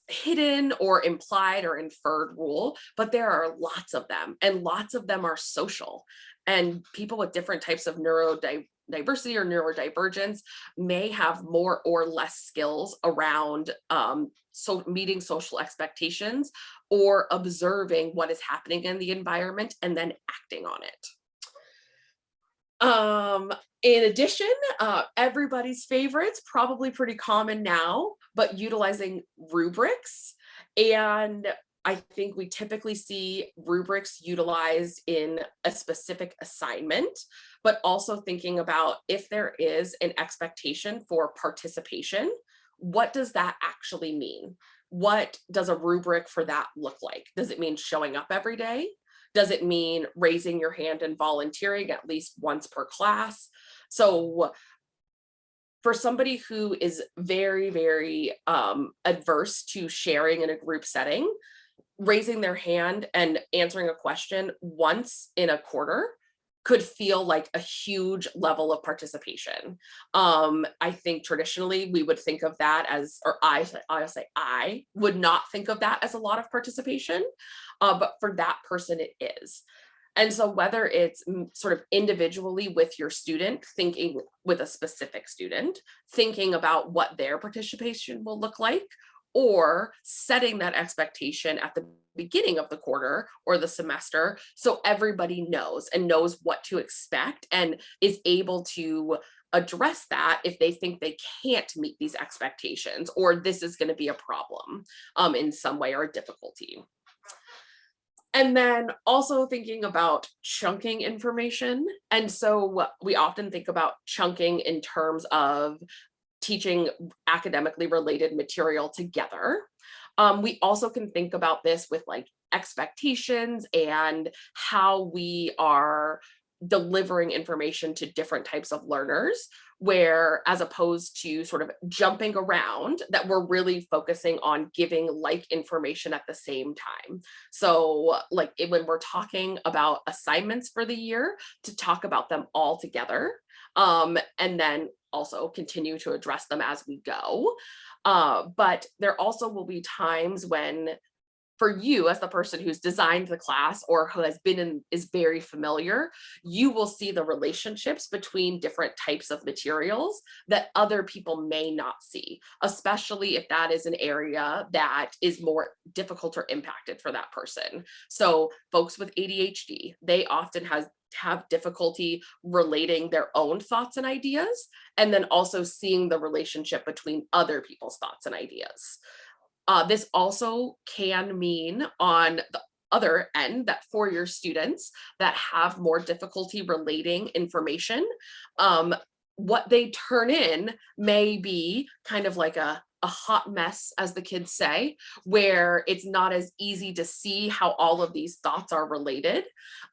C: hidden or implied or inferred rule, but there are lots of them and lots of them are social and people with different types of neurodiversity or neurodivergence may have more or less skills around um, so meeting social expectations or observing what is happening in the environment and then acting on it. Um, in addition, uh, everybody's favorites, probably pretty common now, but utilizing rubrics. And I think we typically see rubrics utilized in a specific assignment, but also thinking about if there is an expectation for participation, what does that actually mean? What does a rubric for that look like? Does it mean showing up every day? Does it mean raising your hand and volunteering at least once per class? So for somebody who is very, very um, adverse to sharing in a group setting, raising their hand and answering a question once in a quarter could feel like a huge level of participation. Um, I think traditionally we would think of that as, or I, I say I would not think of that as a lot of participation, uh, but for that person it is. And so whether it's mm, sort of individually with your student, thinking with a specific student, thinking about what their participation will look like, or setting that expectation at the beginning of the quarter or the semester so everybody knows and knows what to expect and is able to address that if they think they can't meet these expectations or this is going to be a problem um, in some way or a difficulty. And then also thinking about chunking information. And so we often think about chunking in terms of teaching academically related material together. Um, we also can think about this with like expectations and how we are delivering information to different types of learners where as opposed to sort of jumping around that we're really focusing on giving like information at the same time. So like when we're talking about assignments for the year to talk about them all together um, and then also continue to address them as we go. Uh, but there also will be times when for you as the person who's designed the class or who has been in is very familiar, you will see the relationships between different types of materials that other people may not see, especially if that is an area that is more difficult or impacted for that person. So folks with ADHD, they often has have difficulty relating their own thoughts and ideas, and then also seeing the relationship between other people's thoughts and ideas. Uh, this also can mean on the other end that for your students that have more difficulty relating information, um, what they turn in may be kind of like a, a hot mess, as the kids say, where it's not as easy to see how all of these thoughts are related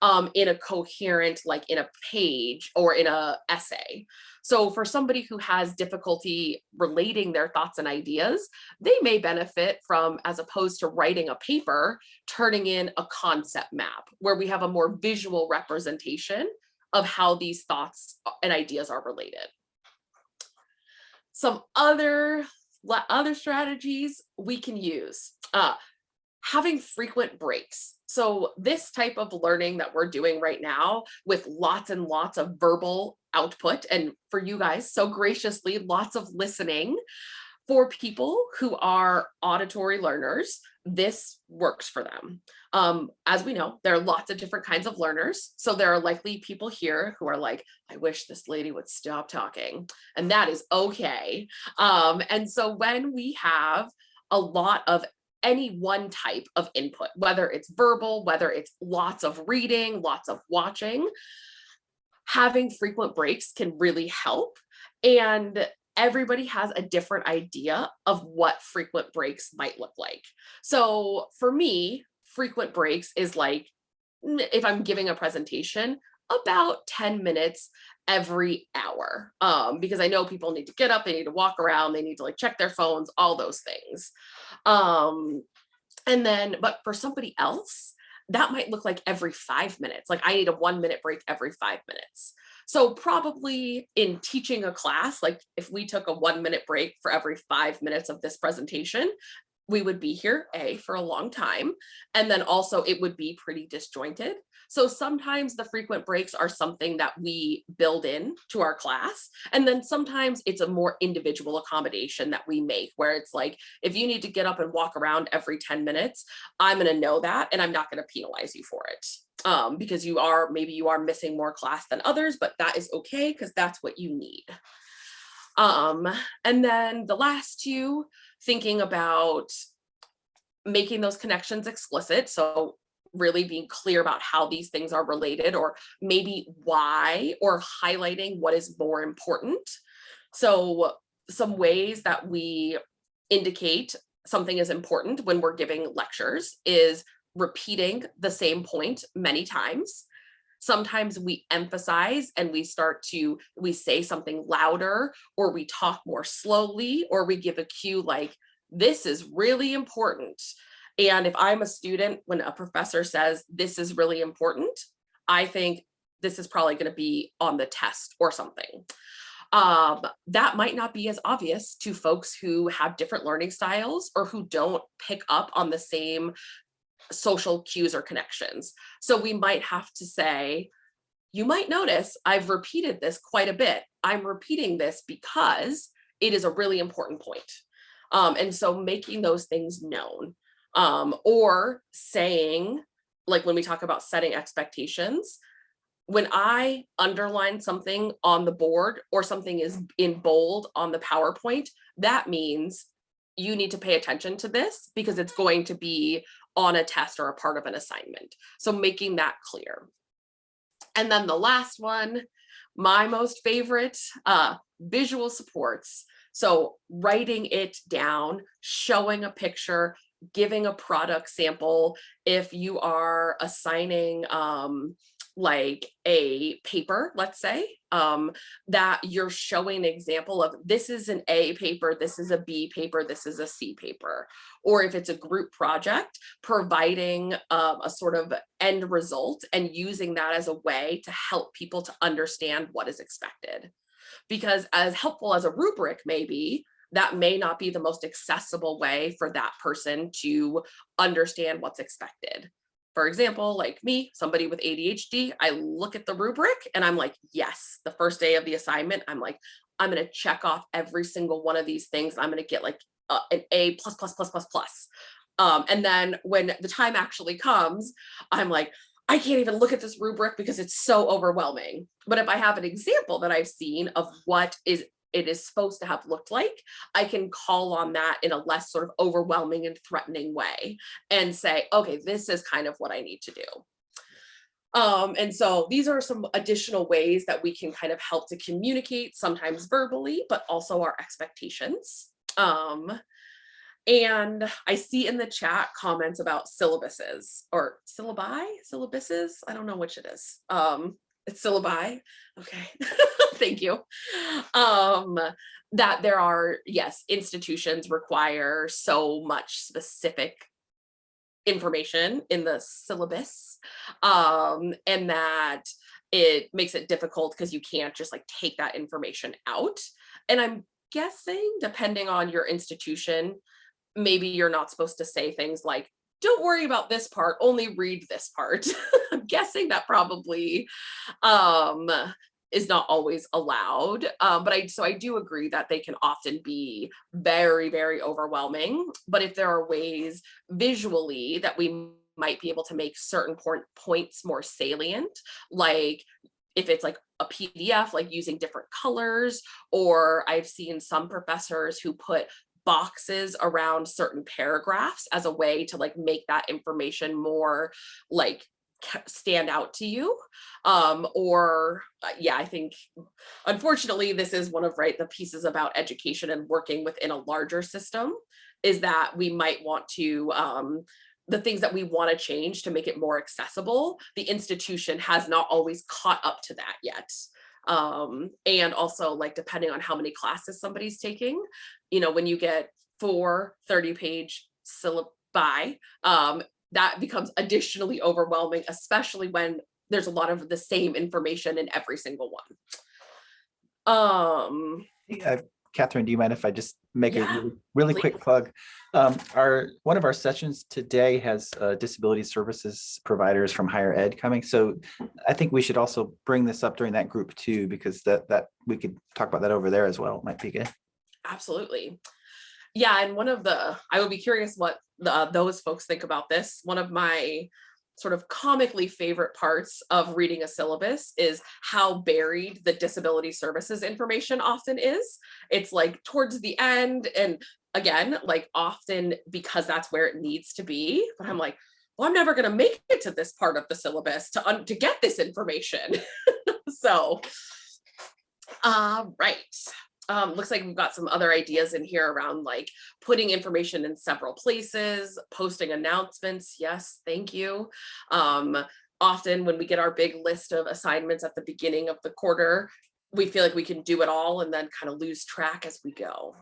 C: um, in a coherent, like in a page or in a essay. So for somebody who has difficulty relating their thoughts and ideas, they may benefit from, as opposed to writing a paper, turning in a concept map where we have a more visual representation of how these thoughts and ideas are related. Some other, other strategies we can use. Uh, having frequent breaks. So this type of learning that we're doing right now with lots and lots of verbal output and for you guys so graciously lots of listening for people who are auditory learners, this works for them. Um, as we know, there are lots of different kinds of learners. So there are likely people here who are like, I wish this lady would stop talking. And that is okay. Um, and so when we have a lot of any one type of input, whether it's verbal, whether it's lots of reading, lots of watching, having frequent breaks can really help. And everybody has a different idea of what frequent breaks might look like. So for me, frequent breaks is like, if I'm giving a presentation, about 10 minutes every hour um, because I know people need to get up, they need to walk around, they need to like check their phones, all those things. Um, and then, but for somebody else, that might look like every five minutes. Like I need a one minute break every five minutes. So probably in teaching a class, like if we took a one minute break for every five minutes of this presentation, we would be here a for a long time and then also it would be pretty disjointed so sometimes the frequent breaks are something that we build in to our class and then sometimes it's a more individual accommodation that we make where it's like if you need to get up and walk around every 10 minutes i'm going to know that and i'm not going to penalize you for it um, because you are maybe you are missing more class than others but that is okay because that's what you need um, and then the last two thinking about making those connections explicit. So really being clear about how these things are related or maybe why or highlighting what is more important. So some ways that we indicate something is important when we're giving lectures is repeating the same point many times sometimes we emphasize and we start to, we say something louder or we talk more slowly or we give a cue like, this is really important. And if I'm a student, when a professor says, this is really important, I think this is probably gonna be on the test or something. Um, that might not be as obvious to folks who have different learning styles or who don't pick up on the same social cues or connections. So we might have to say, you might notice I've repeated this quite a bit. I'm repeating this because it is a really important point. Um, and so making those things known um, or saying, like when we talk about setting expectations, when I underline something on the board or something is in bold on the PowerPoint, that means you need to pay attention to this because it's going to be on a test or a part of an assignment. So making that clear. And then the last one, my most favorite, uh, visual supports. So writing it down, showing a picture, giving a product sample. If you are assigning um, like a paper, let's say, um, that you're showing an example of this is an A paper, this is a B paper, this is a C paper. Or if it's a group project, providing um, a sort of end result and using that as a way to help people to understand what is expected. Because as helpful as a rubric may be, that may not be the most accessible way for that person to understand what's expected. For example, like me, somebody with ADHD, I look at the rubric and I'm like, yes, the first day of the assignment, I'm like, I'm going to check off every single one of these things. I'm going to get like uh, an A plus, plus, plus, plus, plus. Um, and then when the time actually comes, I'm like, I can't even look at this rubric because it's so overwhelming. But if I have an example that I've seen of what is it is supposed to have looked like, I can call on that in a less sort of overwhelming and threatening way and say, okay, this is kind of what I need to do. Um, and so these are some additional ways that we can kind of help to communicate, sometimes verbally, but also our expectations. Um, and I see in the chat comments about syllabuses or syllabi, syllabuses. I don't know which it is. Um, it's syllabi. Okay, [LAUGHS] thank you. Um, that there are, yes, institutions require so much specific information in the syllabus um, and that it makes it difficult because you can't just like take that information out. And I'm guessing depending on your institution, maybe you're not supposed to say things like don't worry about this part, only read this part. [LAUGHS] I'm guessing that probably um, is not always allowed. Um, but I, so I do agree that they can often be very, very overwhelming. But if there are ways visually that we might be able to make certain point, points more salient, like if it's like a PDF, like using different colors, or I've seen some professors who put boxes around certain paragraphs as a way to like make that information more like stand out to you. Um or uh, yeah i think unfortunately this is one of right the pieces about education and working within a larger system is that we might want to um the things that we want to change to make it more accessible the institution has not always caught up to that yet um, and also like depending on how many classes somebody's taking, you know, when you get four 30 page syllabi, um, that becomes additionally overwhelming, especially when there's a lot of the same information in every single one. Um,
A: Uh, Catherine, do you mind if I just make a really, really quick plug? Um, our, one of our sessions today has uh, disability services providers from higher ed coming. So I think we should also bring this up during that group too, because that, that we could talk about that over there as well. It Might be good.
C: absolutely. Yeah, and one of the, I would be curious what the, those folks think about this. One of my sort of comically favorite parts of reading a syllabus is how buried the disability services information often is. It's like towards the end and again, like often because that's where it needs to be. But I'm like, well, I'm never going to make it to this part of the syllabus to, to get this information. [LAUGHS] so, uh, right. Um, looks like we've got some other ideas in here around like putting information in several places, posting announcements. Yes, thank you. Um, often when we get our big list of assignments at the beginning of the quarter, we feel like we can do it all and then kind of lose track as we go.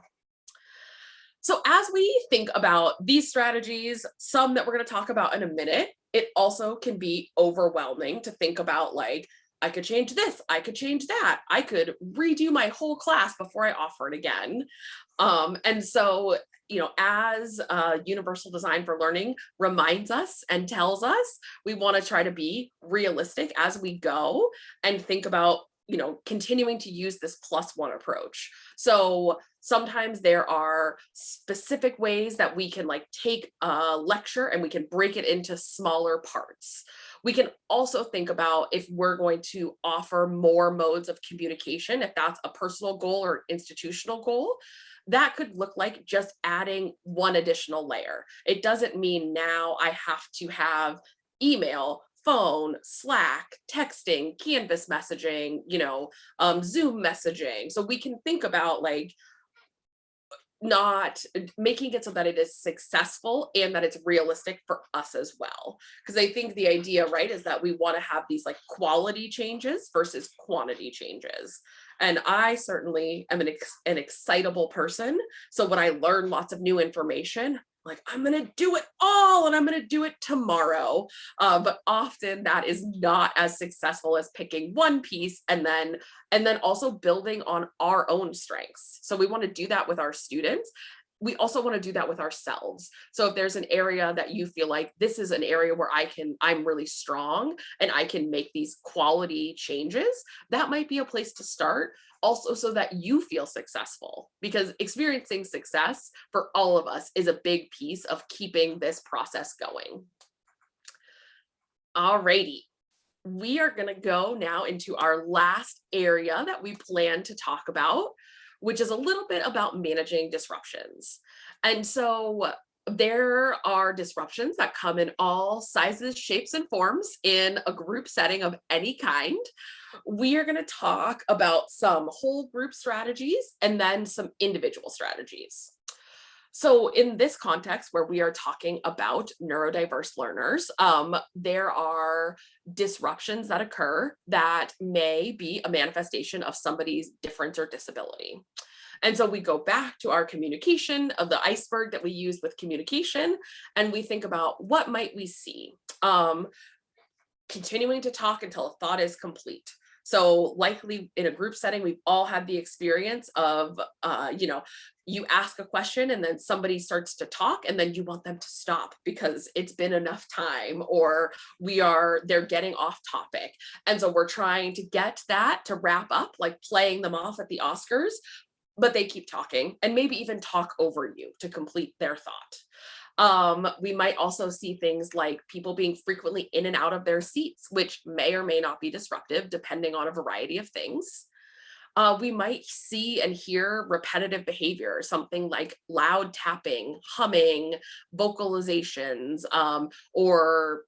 C: So as we think about these strategies, some that we're going to talk about in a minute, it also can be overwhelming to think about like, I could change this, I could change that, I could redo my whole class before I offer it again. Um, and so, you know, as uh, Universal Design for Learning reminds us and tells us, we want to try to be realistic as we go and think about you know, continuing to use this plus one approach. So sometimes there are specific ways that we can like take a lecture and we can break it into smaller parts. We can also think about if we're going to offer more modes of communication, if that's a personal goal or institutional goal, that could look like just adding one additional layer. It doesn't mean now I have to have email phone, Slack, texting, Canvas messaging, you know, um, Zoom messaging. So we can think about like not making it so that it is successful and that it's realistic for us as well. Because I think the idea, right, is that we want to have these like quality changes versus quantity changes. And I certainly am an, ex an excitable person. So when I learn lots of new information, like I'm gonna do it all and I'm gonna do it tomorrow. Uh, but often that is not as successful as picking one piece and then and then also building on our own strengths. So we want to do that with our students. We also want to do that with ourselves. So if there's an area that you feel like this is an area where I can, I'm really strong and I can make these quality changes, that might be a place to start also so that you feel successful because experiencing success for all of us is a big piece of keeping this process going. Alrighty, we are gonna go now into our last area that we plan to talk about, which is a little bit about managing disruptions. And so there are disruptions that come in all sizes, shapes, and forms in a group setting of any kind. We are going to talk about some whole group strategies and then some individual strategies. So in this context where we are talking about neurodiverse learners, um, there are disruptions that occur that may be a manifestation of somebody's difference or disability. And so we go back to our communication of the iceberg that we use with communication, and we think about what might we see? Um, continuing to talk until a thought is complete. So likely in a group setting, we've all had the experience of, uh, you know, you ask a question and then somebody starts to talk and then you want them to stop because it's been enough time or we are, they're getting off topic. And so we're trying to get that to wrap up, like playing them off at the Oscars, but they keep talking and maybe even talk over you to complete their thought. Um, we might also see things like people being frequently in and out of their seats, which may or may not be disruptive depending on a variety of things. Uh, we might see and hear repetitive behavior, something like loud tapping, humming, vocalizations, um, or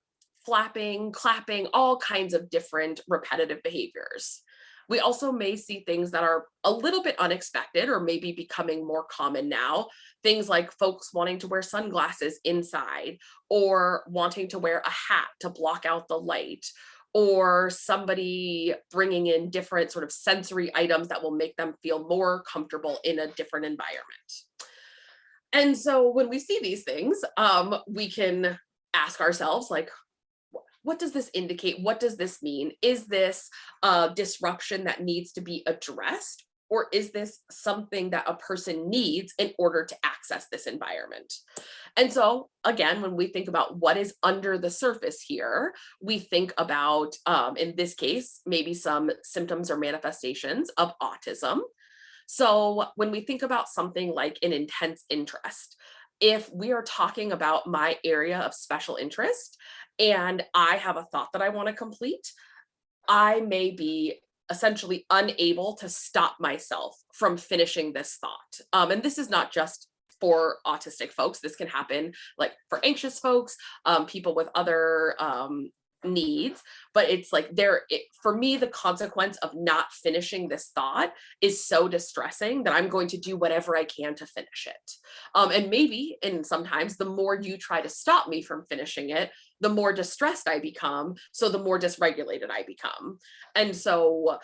C: flapping, clapping, all kinds of different repetitive behaviors. We also may see things that are a little bit unexpected or maybe becoming more common now. Things like folks wanting to wear sunglasses inside or wanting to wear a hat to block out the light or somebody bringing in different sort of sensory items that will make them feel more comfortable in a different environment. And so when we see these things, um, we can ask ourselves like, what does this indicate? What does this mean? Is this a disruption that needs to be addressed? Or is this something that a person needs in order to access this environment? And so again, when we think about what is under the surface here, we think about, um, in this case, maybe some symptoms or manifestations of autism. So when we think about something like an intense interest, if we are talking about my area of special interest and I have a thought that I want to complete, I may be essentially unable to stop myself from finishing this thought. Um, and this is not just for autistic folks. This can happen like for anxious folks, um, people with other um, needs but it's like there it, for me the consequence of not finishing this thought is so distressing that i'm going to do whatever i can to finish it. Um and maybe and sometimes the more you try to stop me from finishing it the more distressed i become so the more dysregulated i become. And so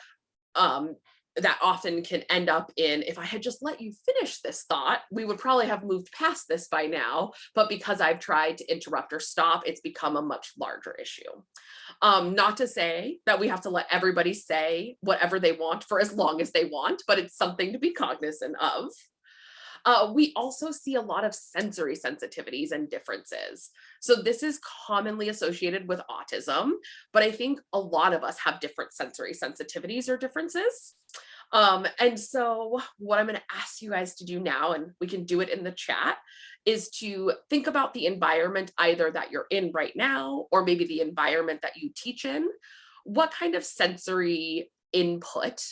C: um that often can end up in if I had just let you finish this thought, we would probably have moved past this by now. But because I've tried to interrupt or stop, it's become a much larger issue. Um, not to say that we have to let everybody say whatever they want for as long as they want, but it's something to be cognizant of. Uh, we also see a lot of sensory sensitivities and differences. So this is commonly associated with autism, but I think a lot of us have different sensory sensitivities or differences. Um, and so what I'm going to ask you guys to do now, and we can do it in the chat, is to think about the environment either that you're in right now, or maybe the environment that you teach in. What kind of sensory input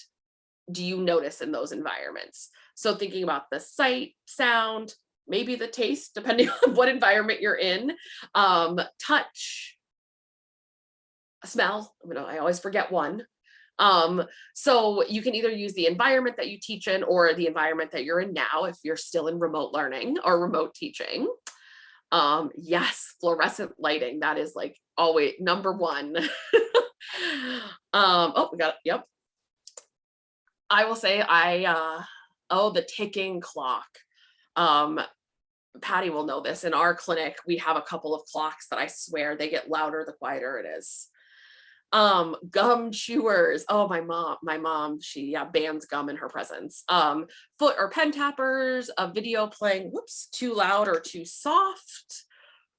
C: do you notice in those environments? So thinking about the sight, sound, maybe the taste, [LAUGHS] depending on what environment you're in, um, touch, smell, you know, I always forget one. Um, so you can either use the environment that you teach in or the environment that you're in now if you're still in remote learning or remote teaching. Um, yes, fluorescent lighting, that is like always number one. [LAUGHS] um, oh, we got, it. yep. I will say I, uh, oh, the ticking clock. Um, Patty will know this. In our clinic, we have a couple of clocks that I swear they get louder the quieter it is. Um, gum chewers. Oh, my mom, my mom, she yeah, bans gum in her presence. Um, foot or pen tappers, a video playing, whoops, too loud or too soft,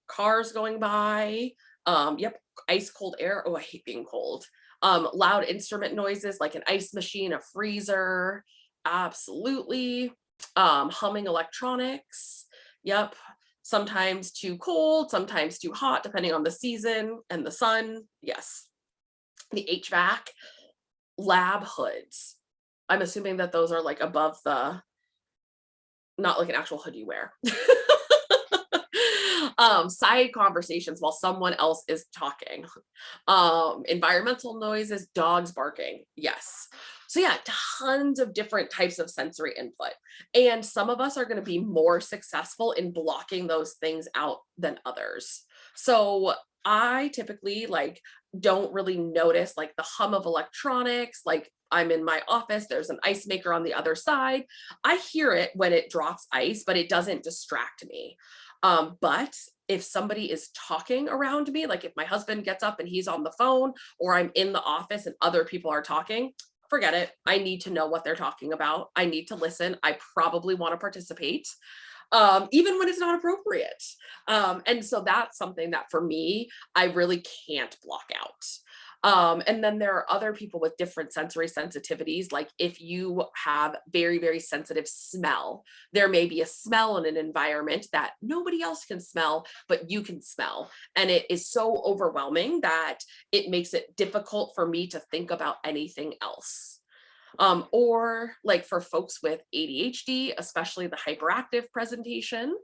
C: cars going by. Um, yep, ice cold air. Oh, I hate being cold. Um, loud instrument noises like an ice machine, a freezer, absolutely. Um, humming electronics, yep. Sometimes too cold, sometimes too hot, depending on the season and the sun, yes. The HVAC, lab hoods. I'm assuming that those are like above the, not like an actual hood you wear. [LAUGHS] um, side conversations while someone else is talking. Um, environmental noises, dogs barking, yes. So yeah, tons of different types of sensory input. And some of us are gonna be more successful in blocking those things out than others. So I typically like don't really notice like the hum of electronics, like I'm in my office, there's an ice maker on the other side. I hear it when it drops ice, but it doesn't distract me. Um, but if somebody is talking around me, like if my husband gets up and he's on the phone or I'm in the office and other people are talking, forget it. I need to know what they're talking about. I need to listen. I probably want to participate. Um, even when it's not appropriate. Um, and so that's something that for me, I really can't block out. Um, and then there are other people with different sensory sensitivities. Like if you have very, very sensitive smell, there may be a smell in an environment that nobody else can smell, but you can smell. And it is so overwhelming that it makes it difficult for me to think about anything else. Um, or like for folks with ADHD, especially the hyperactive presentation,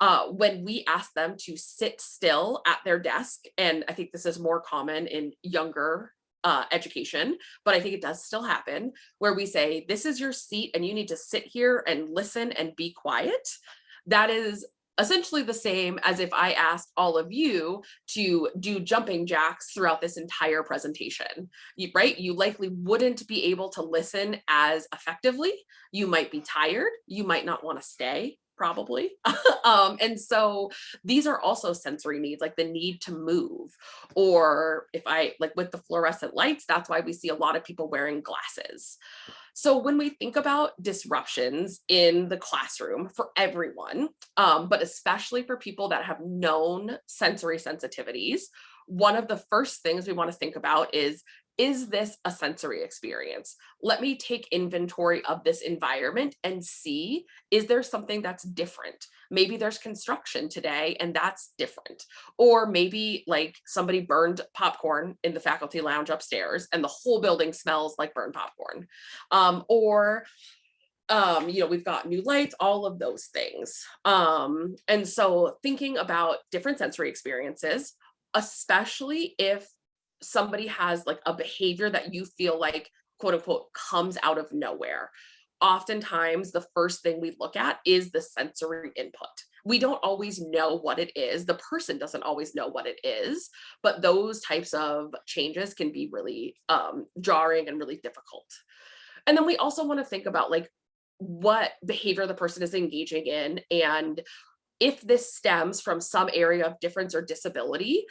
C: uh, when we ask them to sit still at their desk, and I think this is more common in younger uh, education, but I think it does still happen, where we say, this is your seat and you need to sit here and listen and be quiet. That is essentially the same as if I asked all of you to do jumping jacks throughout this entire presentation, right? You likely wouldn't be able to listen as effectively. You might be tired. You might not want to stay probably. [LAUGHS] um, and so these are also sensory needs, like the need to move. Or if I, like with the fluorescent lights, that's why we see a lot of people wearing glasses. So when we think about disruptions in the classroom for everyone, um, but especially for people that have known sensory sensitivities, one of the first things we want to think about is is this a sensory experience? Let me take inventory of this environment and see, is there something that's different? Maybe there's construction today and that's different. Or maybe like somebody burned popcorn in the faculty lounge upstairs and the whole building smells like burned popcorn. Um, or um, you know, we've got new lights, all of those things. Um, and so thinking about different sensory experiences, especially if somebody has like a behavior that you feel like quote unquote comes out of nowhere. Oftentimes, the first thing we look at is the sensory input. We don't always know what it is. The person doesn't always know what it is, but those types of changes can be really um, jarring and really difficult. And then we also want to think about like what behavior the person is engaging in and if this stems from some area of difference or disability,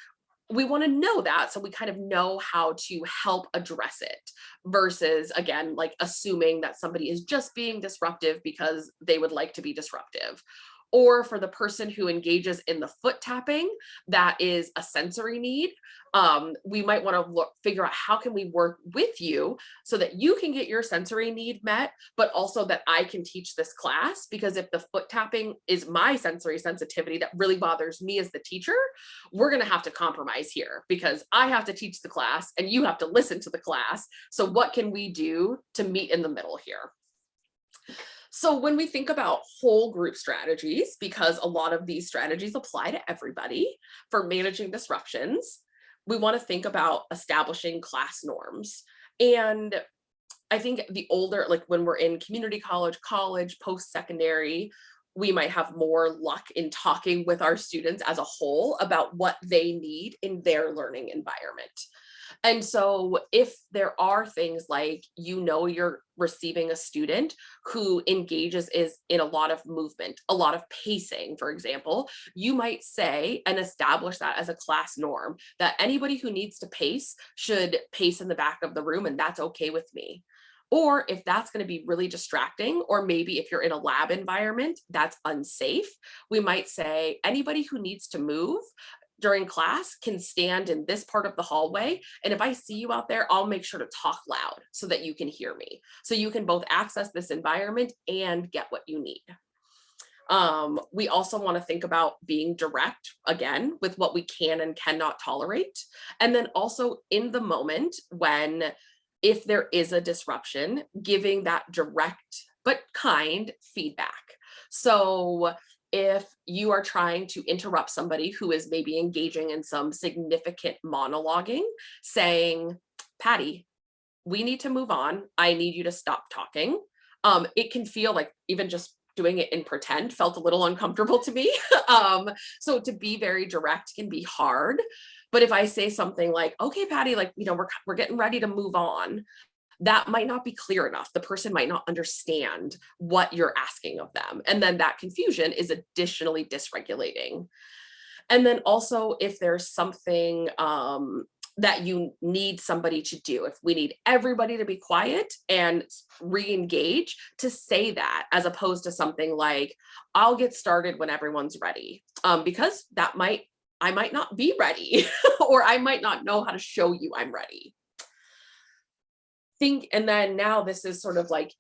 C: we want to know that so we kind of know how to help address it versus again like assuming that somebody is just being disruptive because they would like to be disruptive. Or for the person who engages in the foot tapping that is a sensory need um, we might want to look figure out how can we work with you so that you can get your sensory need met but also that i can teach this class because if the foot tapping is my sensory sensitivity that really bothers me as the teacher we're going to have to compromise here because i have to teach the class and you have to listen to the class. So what can we do to meet in the middle here? So when we think about whole group strategies, because a lot of these strategies apply to everybody for managing disruptions, we want to think about establishing class norms. And I think the older, like when we're in community college, college, post-secondary, we might have more luck in talking with our students as a whole about what they need in their learning environment. And so if there are things like, you know, you're receiving a student who engages is in a lot of movement, a lot of pacing, for example, you might say and establish that as a class norm that anybody who needs to pace should pace in the back of the room and that's okay with me. Or if that's going to be really distracting, or maybe if you're in a lab environment that's unsafe, we might say anybody who needs to move during class can stand in this part of the hallway. And if I see you out there, I'll make sure to talk loud so that you can hear me. So you can both access this environment and get what you need. Um, we also want to think about being direct again with what we can and cannot tolerate. And then also in the moment when if there is a disruption, giving that direct but kind feedback. So if you are trying to interrupt somebody who is maybe engaging in some significant monologuing, saying, Patty, we need to move on. I need you to stop talking. Um, it can feel like even just doing it in pretend felt a little uncomfortable to me. [LAUGHS] um, so to be very direct can be hard. But if I say something like, okay, Patty, like, you know, we're, we're getting ready to move on, that might not be clear enough. The person might not understand what you're asking of them. And then that confusion is additionally dysregulating. And then also if there's something um, that you need somebody to do, if we need everybody to be quiet and re-engage to say that as opposed to something like, I'll get started when everyone's ready. Um, because that might, I might not be ready [LAUGHS] or I might not know how to show you I'm ready think, and then now this is sort of like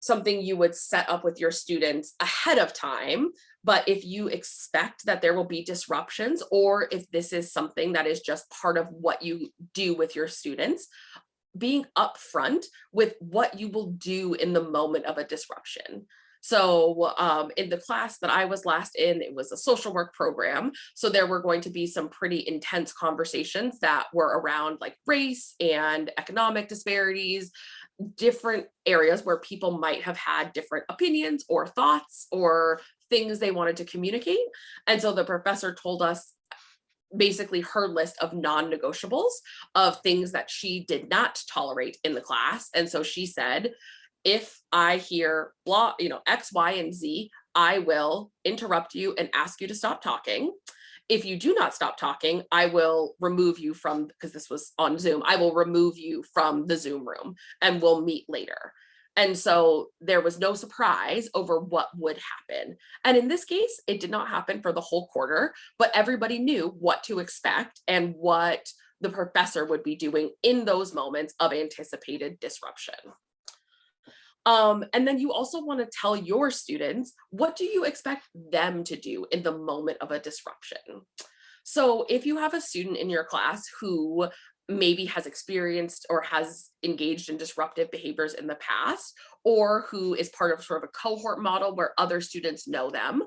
C: something you would set up with your students ahead of time. But if you expect that there will be disruptions, or if this is something that is just part of what you do with your students, being upfront with what you will do in the moment of a disruption. So um, in the class that I was last in, it was a social work program. So there were going to be some pretty intense conversations that were around like race and economic disparities, different areas where people might have had different opinions or thoughts or things they wanted to communicate. And so the professor told us basically her list of non-negotiables of things that she did not tolerate in the class. And so she said, if I hear blah, you know, X, Y, and Z, I will interrupt you and ask you to stop talking. If you do not stop talking, I will remove you from, because this was on Zoom, I will remove you from the Zoom room and we'll meet later. And so there was no surprise over what would happen. And in this case, it did not happen for the whole quarter, but everybody knew what to expect and what the professor would be doing in those moments of anticipated disruption. Um, and then you also want to tell your students, what do you expect them to do in the moment of a disruption? So if you have a student in your class who maybe has experienced or has engaged in disruptive behaviors in the past, or who is part of sort of a cohort model where other students know them.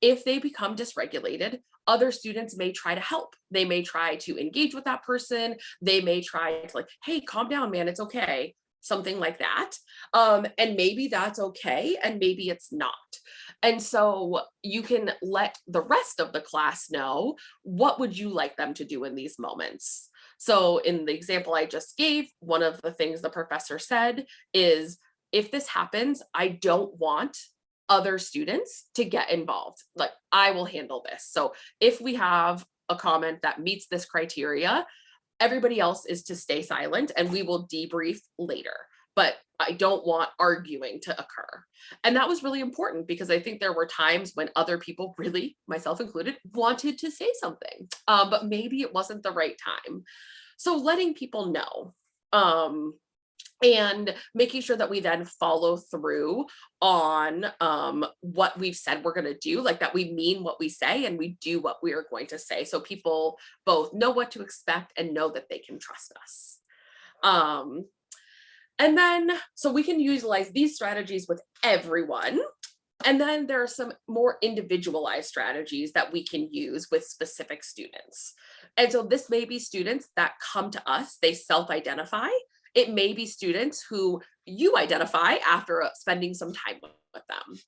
C: If they become dysregulated, other students may try to help. They may try to engage with that person. They may try to like, hey, calm down, man, it's okay. Something like that. Um, and maybe that's okay, and maybe it's not. And so you can let the rest of the class know, what would you like them to do in these moments? So in the example I just gave, one of the things the professor said is, if this happens, I don't want other students to get involved. Like I will handle this. So if we have a comment that meets this criteria, everybody else is to stay silent and we will debrief later. But I don't want arguing to occur. And that was really important because I think there were times when other people really, myself included, wanted to say something, um, but maybe it wasn't the right time. So letting people know um, and making sure that we then follow through on um, what we've said we're going to do, like that we mean what we say and we do what we are going to say. So people both know what to expect and know that they can trust us. Um, and then, so we can utilize these strategies with everyone. And then there are some more individualized strategies that we can use with specific students. And so this may be students that come to us, they self-identify. It may be students who you identify after uh, spending some time with them.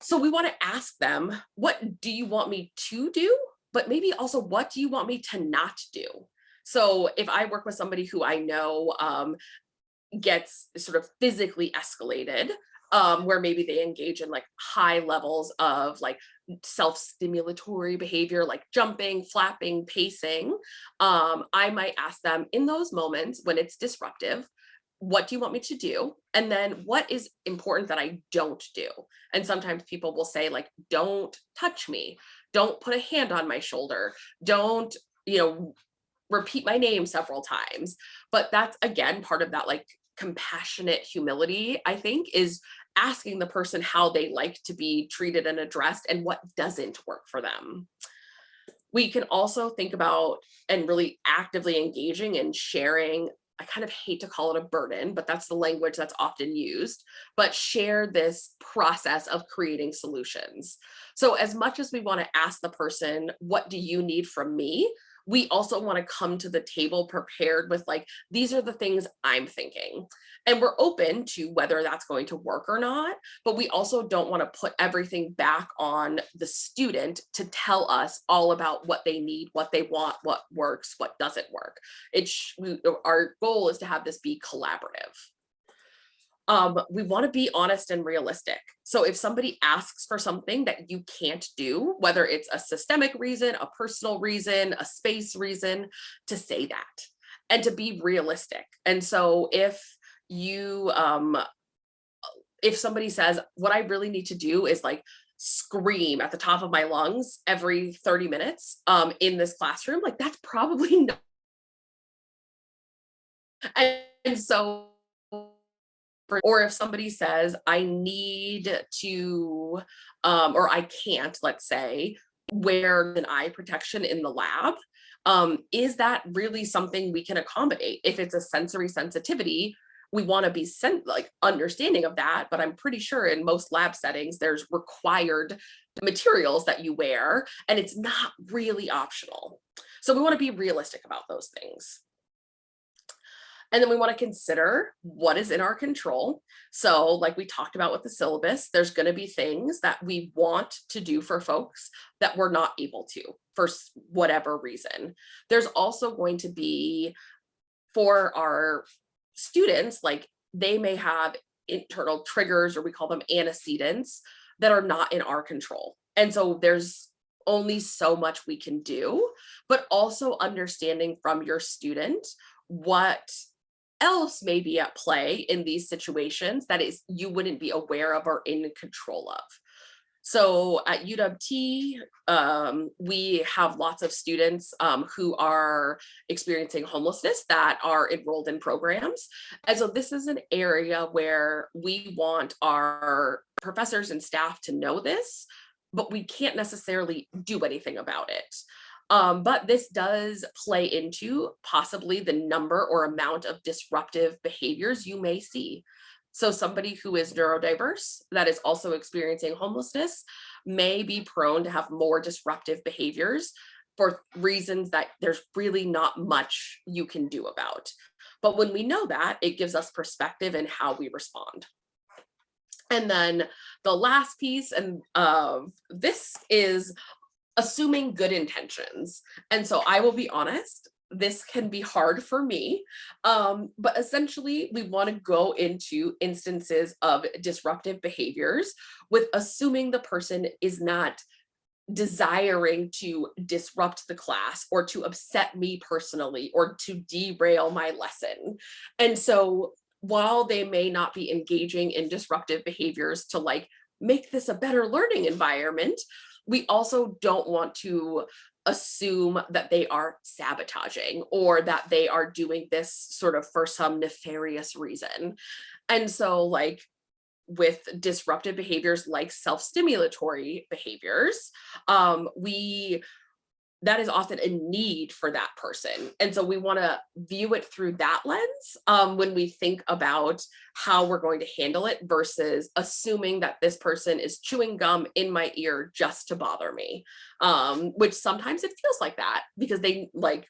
C: So we want to ask them, what do you want me to do? But maybe also, what do you want me to not do? So if I work with somebody who I know um, gets sort of physically escalated, um, where maybe they engage in like high levels of like self-stimulatory behavior, like jumping, flapping, pacing, um, I might ask them in those moments when it's disruptive, what do you want me to do? And then what is important that I don't do? And sometimes people will say like, don't touch me. Don't put a hand on my shoulder. Don't, you know, repeat my name several times. But that's again, part of that like compassionate humility, I think, is asking the person how they like to be treated and addressed and what doesn't work for them. We can also think about and really actively engaging and sharing I kind of hate to call it a burden, but that's the language that's often used, but share this process of creating solutions. So as much as we want to ask the person, what do you need from me? We also want to come to the table prepared with like, these are the things I'm thinking. And we're open to whether that's going to work or not, but we also don't want to put everything back on the student to tell us all about what they need, what they want, what works, what doesn't work. It's our goal is to have this be collaborative um, we want to be honest and realistic. So if somebody asks for something that you can't do, whether it's a systemic reason, a personal reason, a space reason, to say that and to be realistic. And so if you, um, if somebody says, what I really need to do is like scream at the top of my lungs every 30 minutes um, in this classroom, like that's probably [LAUGHS] not. And, and so or if somebody says I need to um, or I can't, let's say, wear an eye protection in the lab, um, is that really something we can accommodate? If it's a sensory sensitivity, we want to be sent like understanding of that, but I'm pretty sure in most lab settings, there's required materials that you wear and it's not really optional. So we want to be realistic about those things. And then we want to consider what is in our control. So like we talked about with the syllabus, there's going to be things that we want to do for folks that we're not able to for whatever reason. There's also going to be for our students, like they may have internal triggers or we call them antecedents that are not in our control. And so there's only so much we can do, but also understanding from your student what else may be at play in these situations that is you wouldn't be aware of or in control of. So at UWT, um, we have lots of students um, who are experiencing homelessness that are enrolled in programs. And so this is an area where we want our professors and staff to know this, but we can't necessarily do anything about it. Um, but this does play into possibly the number or amount of disruptive behaviors you may see. So somebody who is neurodiverse that is also experiencing homelessness may be prone to have more disruptive behaviors for reasons that there's really not much you can do about. But when we know that, it gives us perspective in how we respond. And then the last piece and of this is assuming good intentions. And so I will be honest, this can be hard for me, um, but essentially we want to go into instances of disruptive behaviors with assuming the person is not desiring to disrupt the class or to upset me personally or to derail my lesson. And so while they may not be engaging in disruptive behaviors to like make this a better learning environment, we also don't want to assume that they are sabotaging or that they are doing this sort of for some nefarious reason. And so like with disruptive behaviors like self-stimulatory behaviors, um, we that is often a need for that person. And so we want to view it through that lens um, when we think about how we're going to handle it versus assuming that this person is chewing gum in my ear just to bother me, um, which sometimes it feels like that because they like,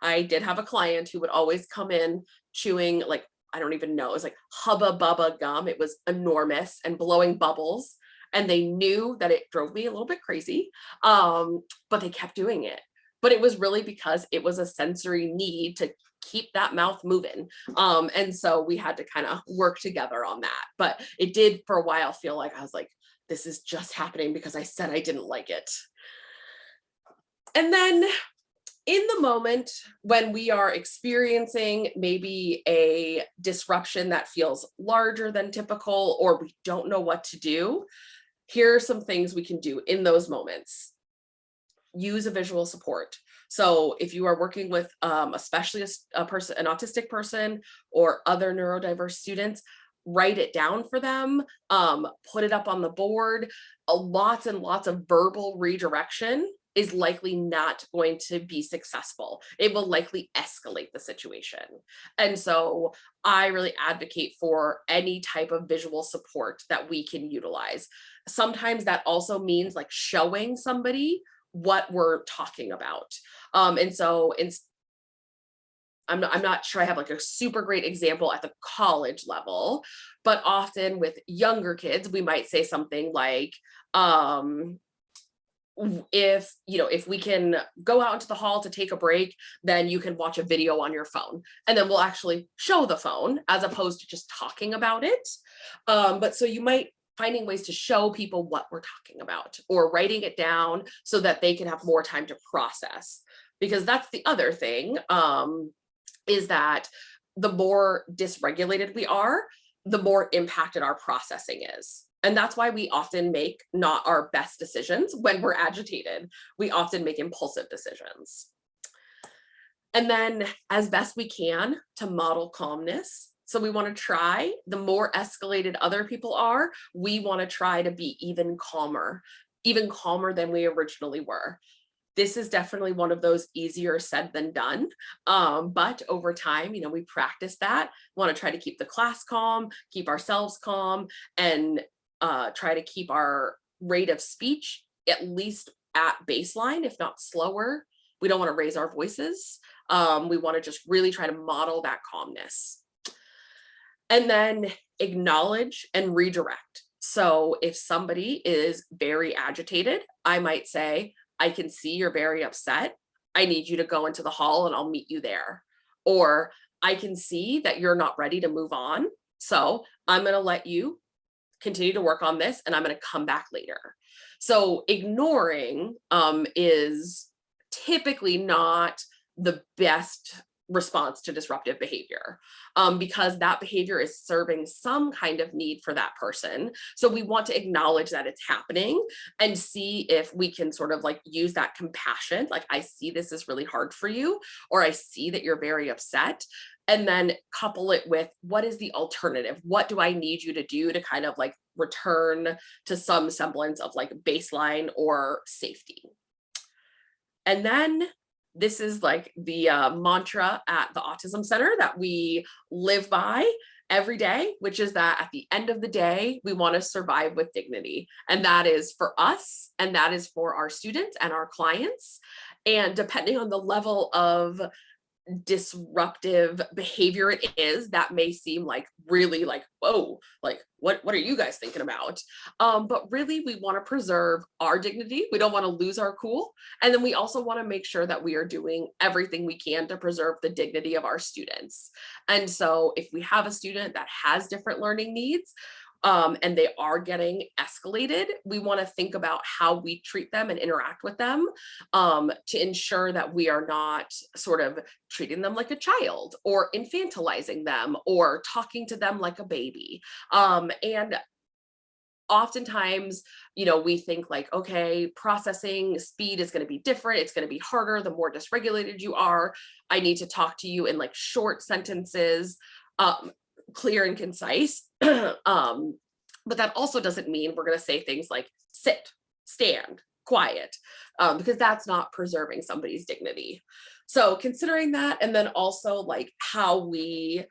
C: I did have a client who would always come in chewing like, I don't even know, it was like hubba bubba gum. It was enormous and blowing bubbles and they knew that it drove me a little bit crazy, um, but they kept doing it. But it was really because it was a sensory need to keep that mouth moving. Um, and so we had to kind of work together on that. But it did for a while feel like I was like, this is just happening because I said I didn't like it. And then in the moment when we are experiencing maybe a disruption that feels larger than typical or we don't know what to do, here are some things we can do in those moments. Use a visual support. So if you are working with um, especially a, a person, an autistic person or other neurodiverse students, write it down for them, um, put it up on the board, a lots and lots of verbal redirection is likely not going to be successful. It will likely escalate the situation. And so I really advocate for any type of visual support that we can utilize. Sometimes that also means like showing somebody what we're talking about. Um, and so in, I'm not, I'm not sure I have like a super great example at the college level, but often with younger kids, we might say something like, um, if you know if we can go out into the hall to take a break then you can watch a video on your phone. And then we'll actually show the phone as opposed to just talking about it. Um, but so you might finding ways to show people what we're talking about or writing it down so that they can have more time to process. Because that's the other thing um, is that the more dysregulated we are the more impacted our processing is and that's why we often make not our best decisions when we're agitated. We often make impulsive decisions. And then as best we can to model calmness. So we want to try, the more escalated other people are, we want to try to be even calmer, even calmer than we originally were. This is definitely one of those easier said than done. Um, but over time, you know, we practice that, want to try to keep the class calm, keep ourselves calm, and uh, try to keep our rate of speech at least at baseline, if not slower. We don't want to raise our voices. Um, we want to just really try to model that calmness. And then acknowledge and redirect. So if somebody is very agitated, I might say, I can see you're very upset. I need you to go into the hall and I'll meet you there. Or I can see that you're not ready to move on. So I'm going to let you continue to work on this and I'm going to come back later. So ignoring um, is typically not the best response to disruptive behavior um, because that behavior is serving some kind of need for that person. So we want to acknowledge that it's happening and see if we can sort of like use that compassion. Like I see this is really hard for you, or I see that you're very upset and then couple it with what is the alternative? What do I need you to do to kind of like return to some semblance of like baseline or safety? And then this is like the uh, mantra at the Autism Center that we live by every day, which is that at the end of the day, we want to survive with dignity. And that is for us, and that is for our students and our clients. And depending on the level of disruptive behavior it is that may seem like really like whoa like what what are you guys thinking about? Um but really we want to preserve our dignity we don't want to lose our cool and then we also want to make sure that we are doing everything we can to preserve the dignity of our students. And so if we have a student that has different learning needs um, and they are getting escalated, we want to think about how we treat them and interact with them um, to ensure that we are not sort of treating them like a child or infantilizing them or talking to them like a baby. Um, and oftentimes, you know, we think like, okay, processing speed is going to be different. It's going to be harder the more dysregulated you are. I need to talk to you in like short sentences. Um, clear and concise. [CLEARS THROAT] um, but that also doesn't mean we're going to say things like sit, stand, quiet, um, because that's not preserving somebody's dignity. So considering that, and then also like how we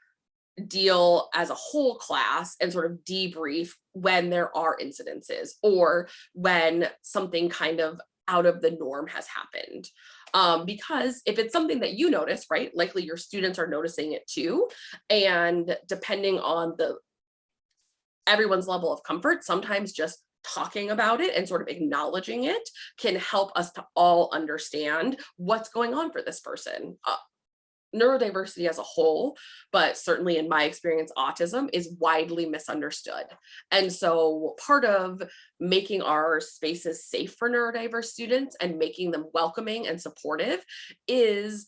C: deal as a whole class and sort of debrief when there are incidences or when something kind of out of the norm has happened. Um, because if it's something that you notice, right, likely your students are noticing it too. And depending on the everyone's level of comfort, sometimes just talking about it and sort of acknowledging it can help us to all understand what's going on for this person. Uh, neurodiversity as a whole, but certainly in my experience, autism is widely misunderstood. And so part of making our spaces safe for neurodiverse students and making them welcoming and supportive is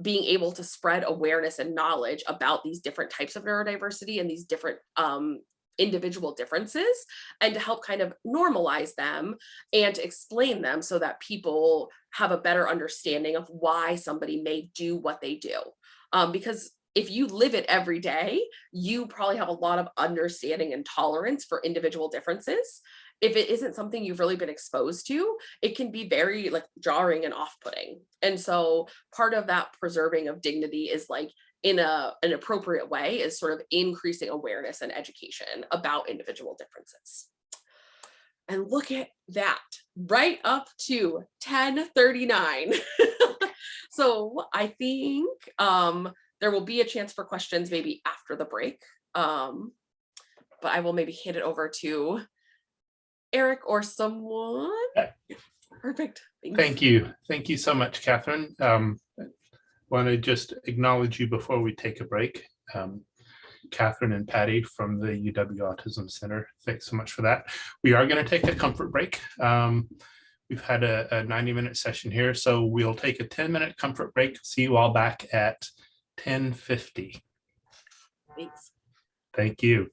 C: being able to spread awareness and knowledge about these different types of neurodiversity and these different um, individual differences and to help kind of normalize them and explain them so that people have a better understanding of why somebody may do what they do. Um, because if you live it every day, you probably have a lot of understanding and tolerance for individual differences. If it isn't something you've really been exposed to, it can be very like jarring and off-putting. And so part of that preserving of dignity is like in a, an appropriate way is sort of increasing awareness and education about individual differences. And look at that, right up to 1039. [LAUGHS] so I think um, there will be a chance for questions maybe after the break. Um, but I will maybe hand it over to Eric or someone. Perfect.
B: Thank you. Thank you so much, Catherine. Um, want to just acknowledge you before we take a break. Um, Catherine and Patty from the UW Autism Center. Thanks so much for that. We are going to take a comfort break. Um, we've had a, a 90 minute session here, so we'll take a 10 minute comfort break. See you all back at 1050.
C: Thanks.
B: Thank you.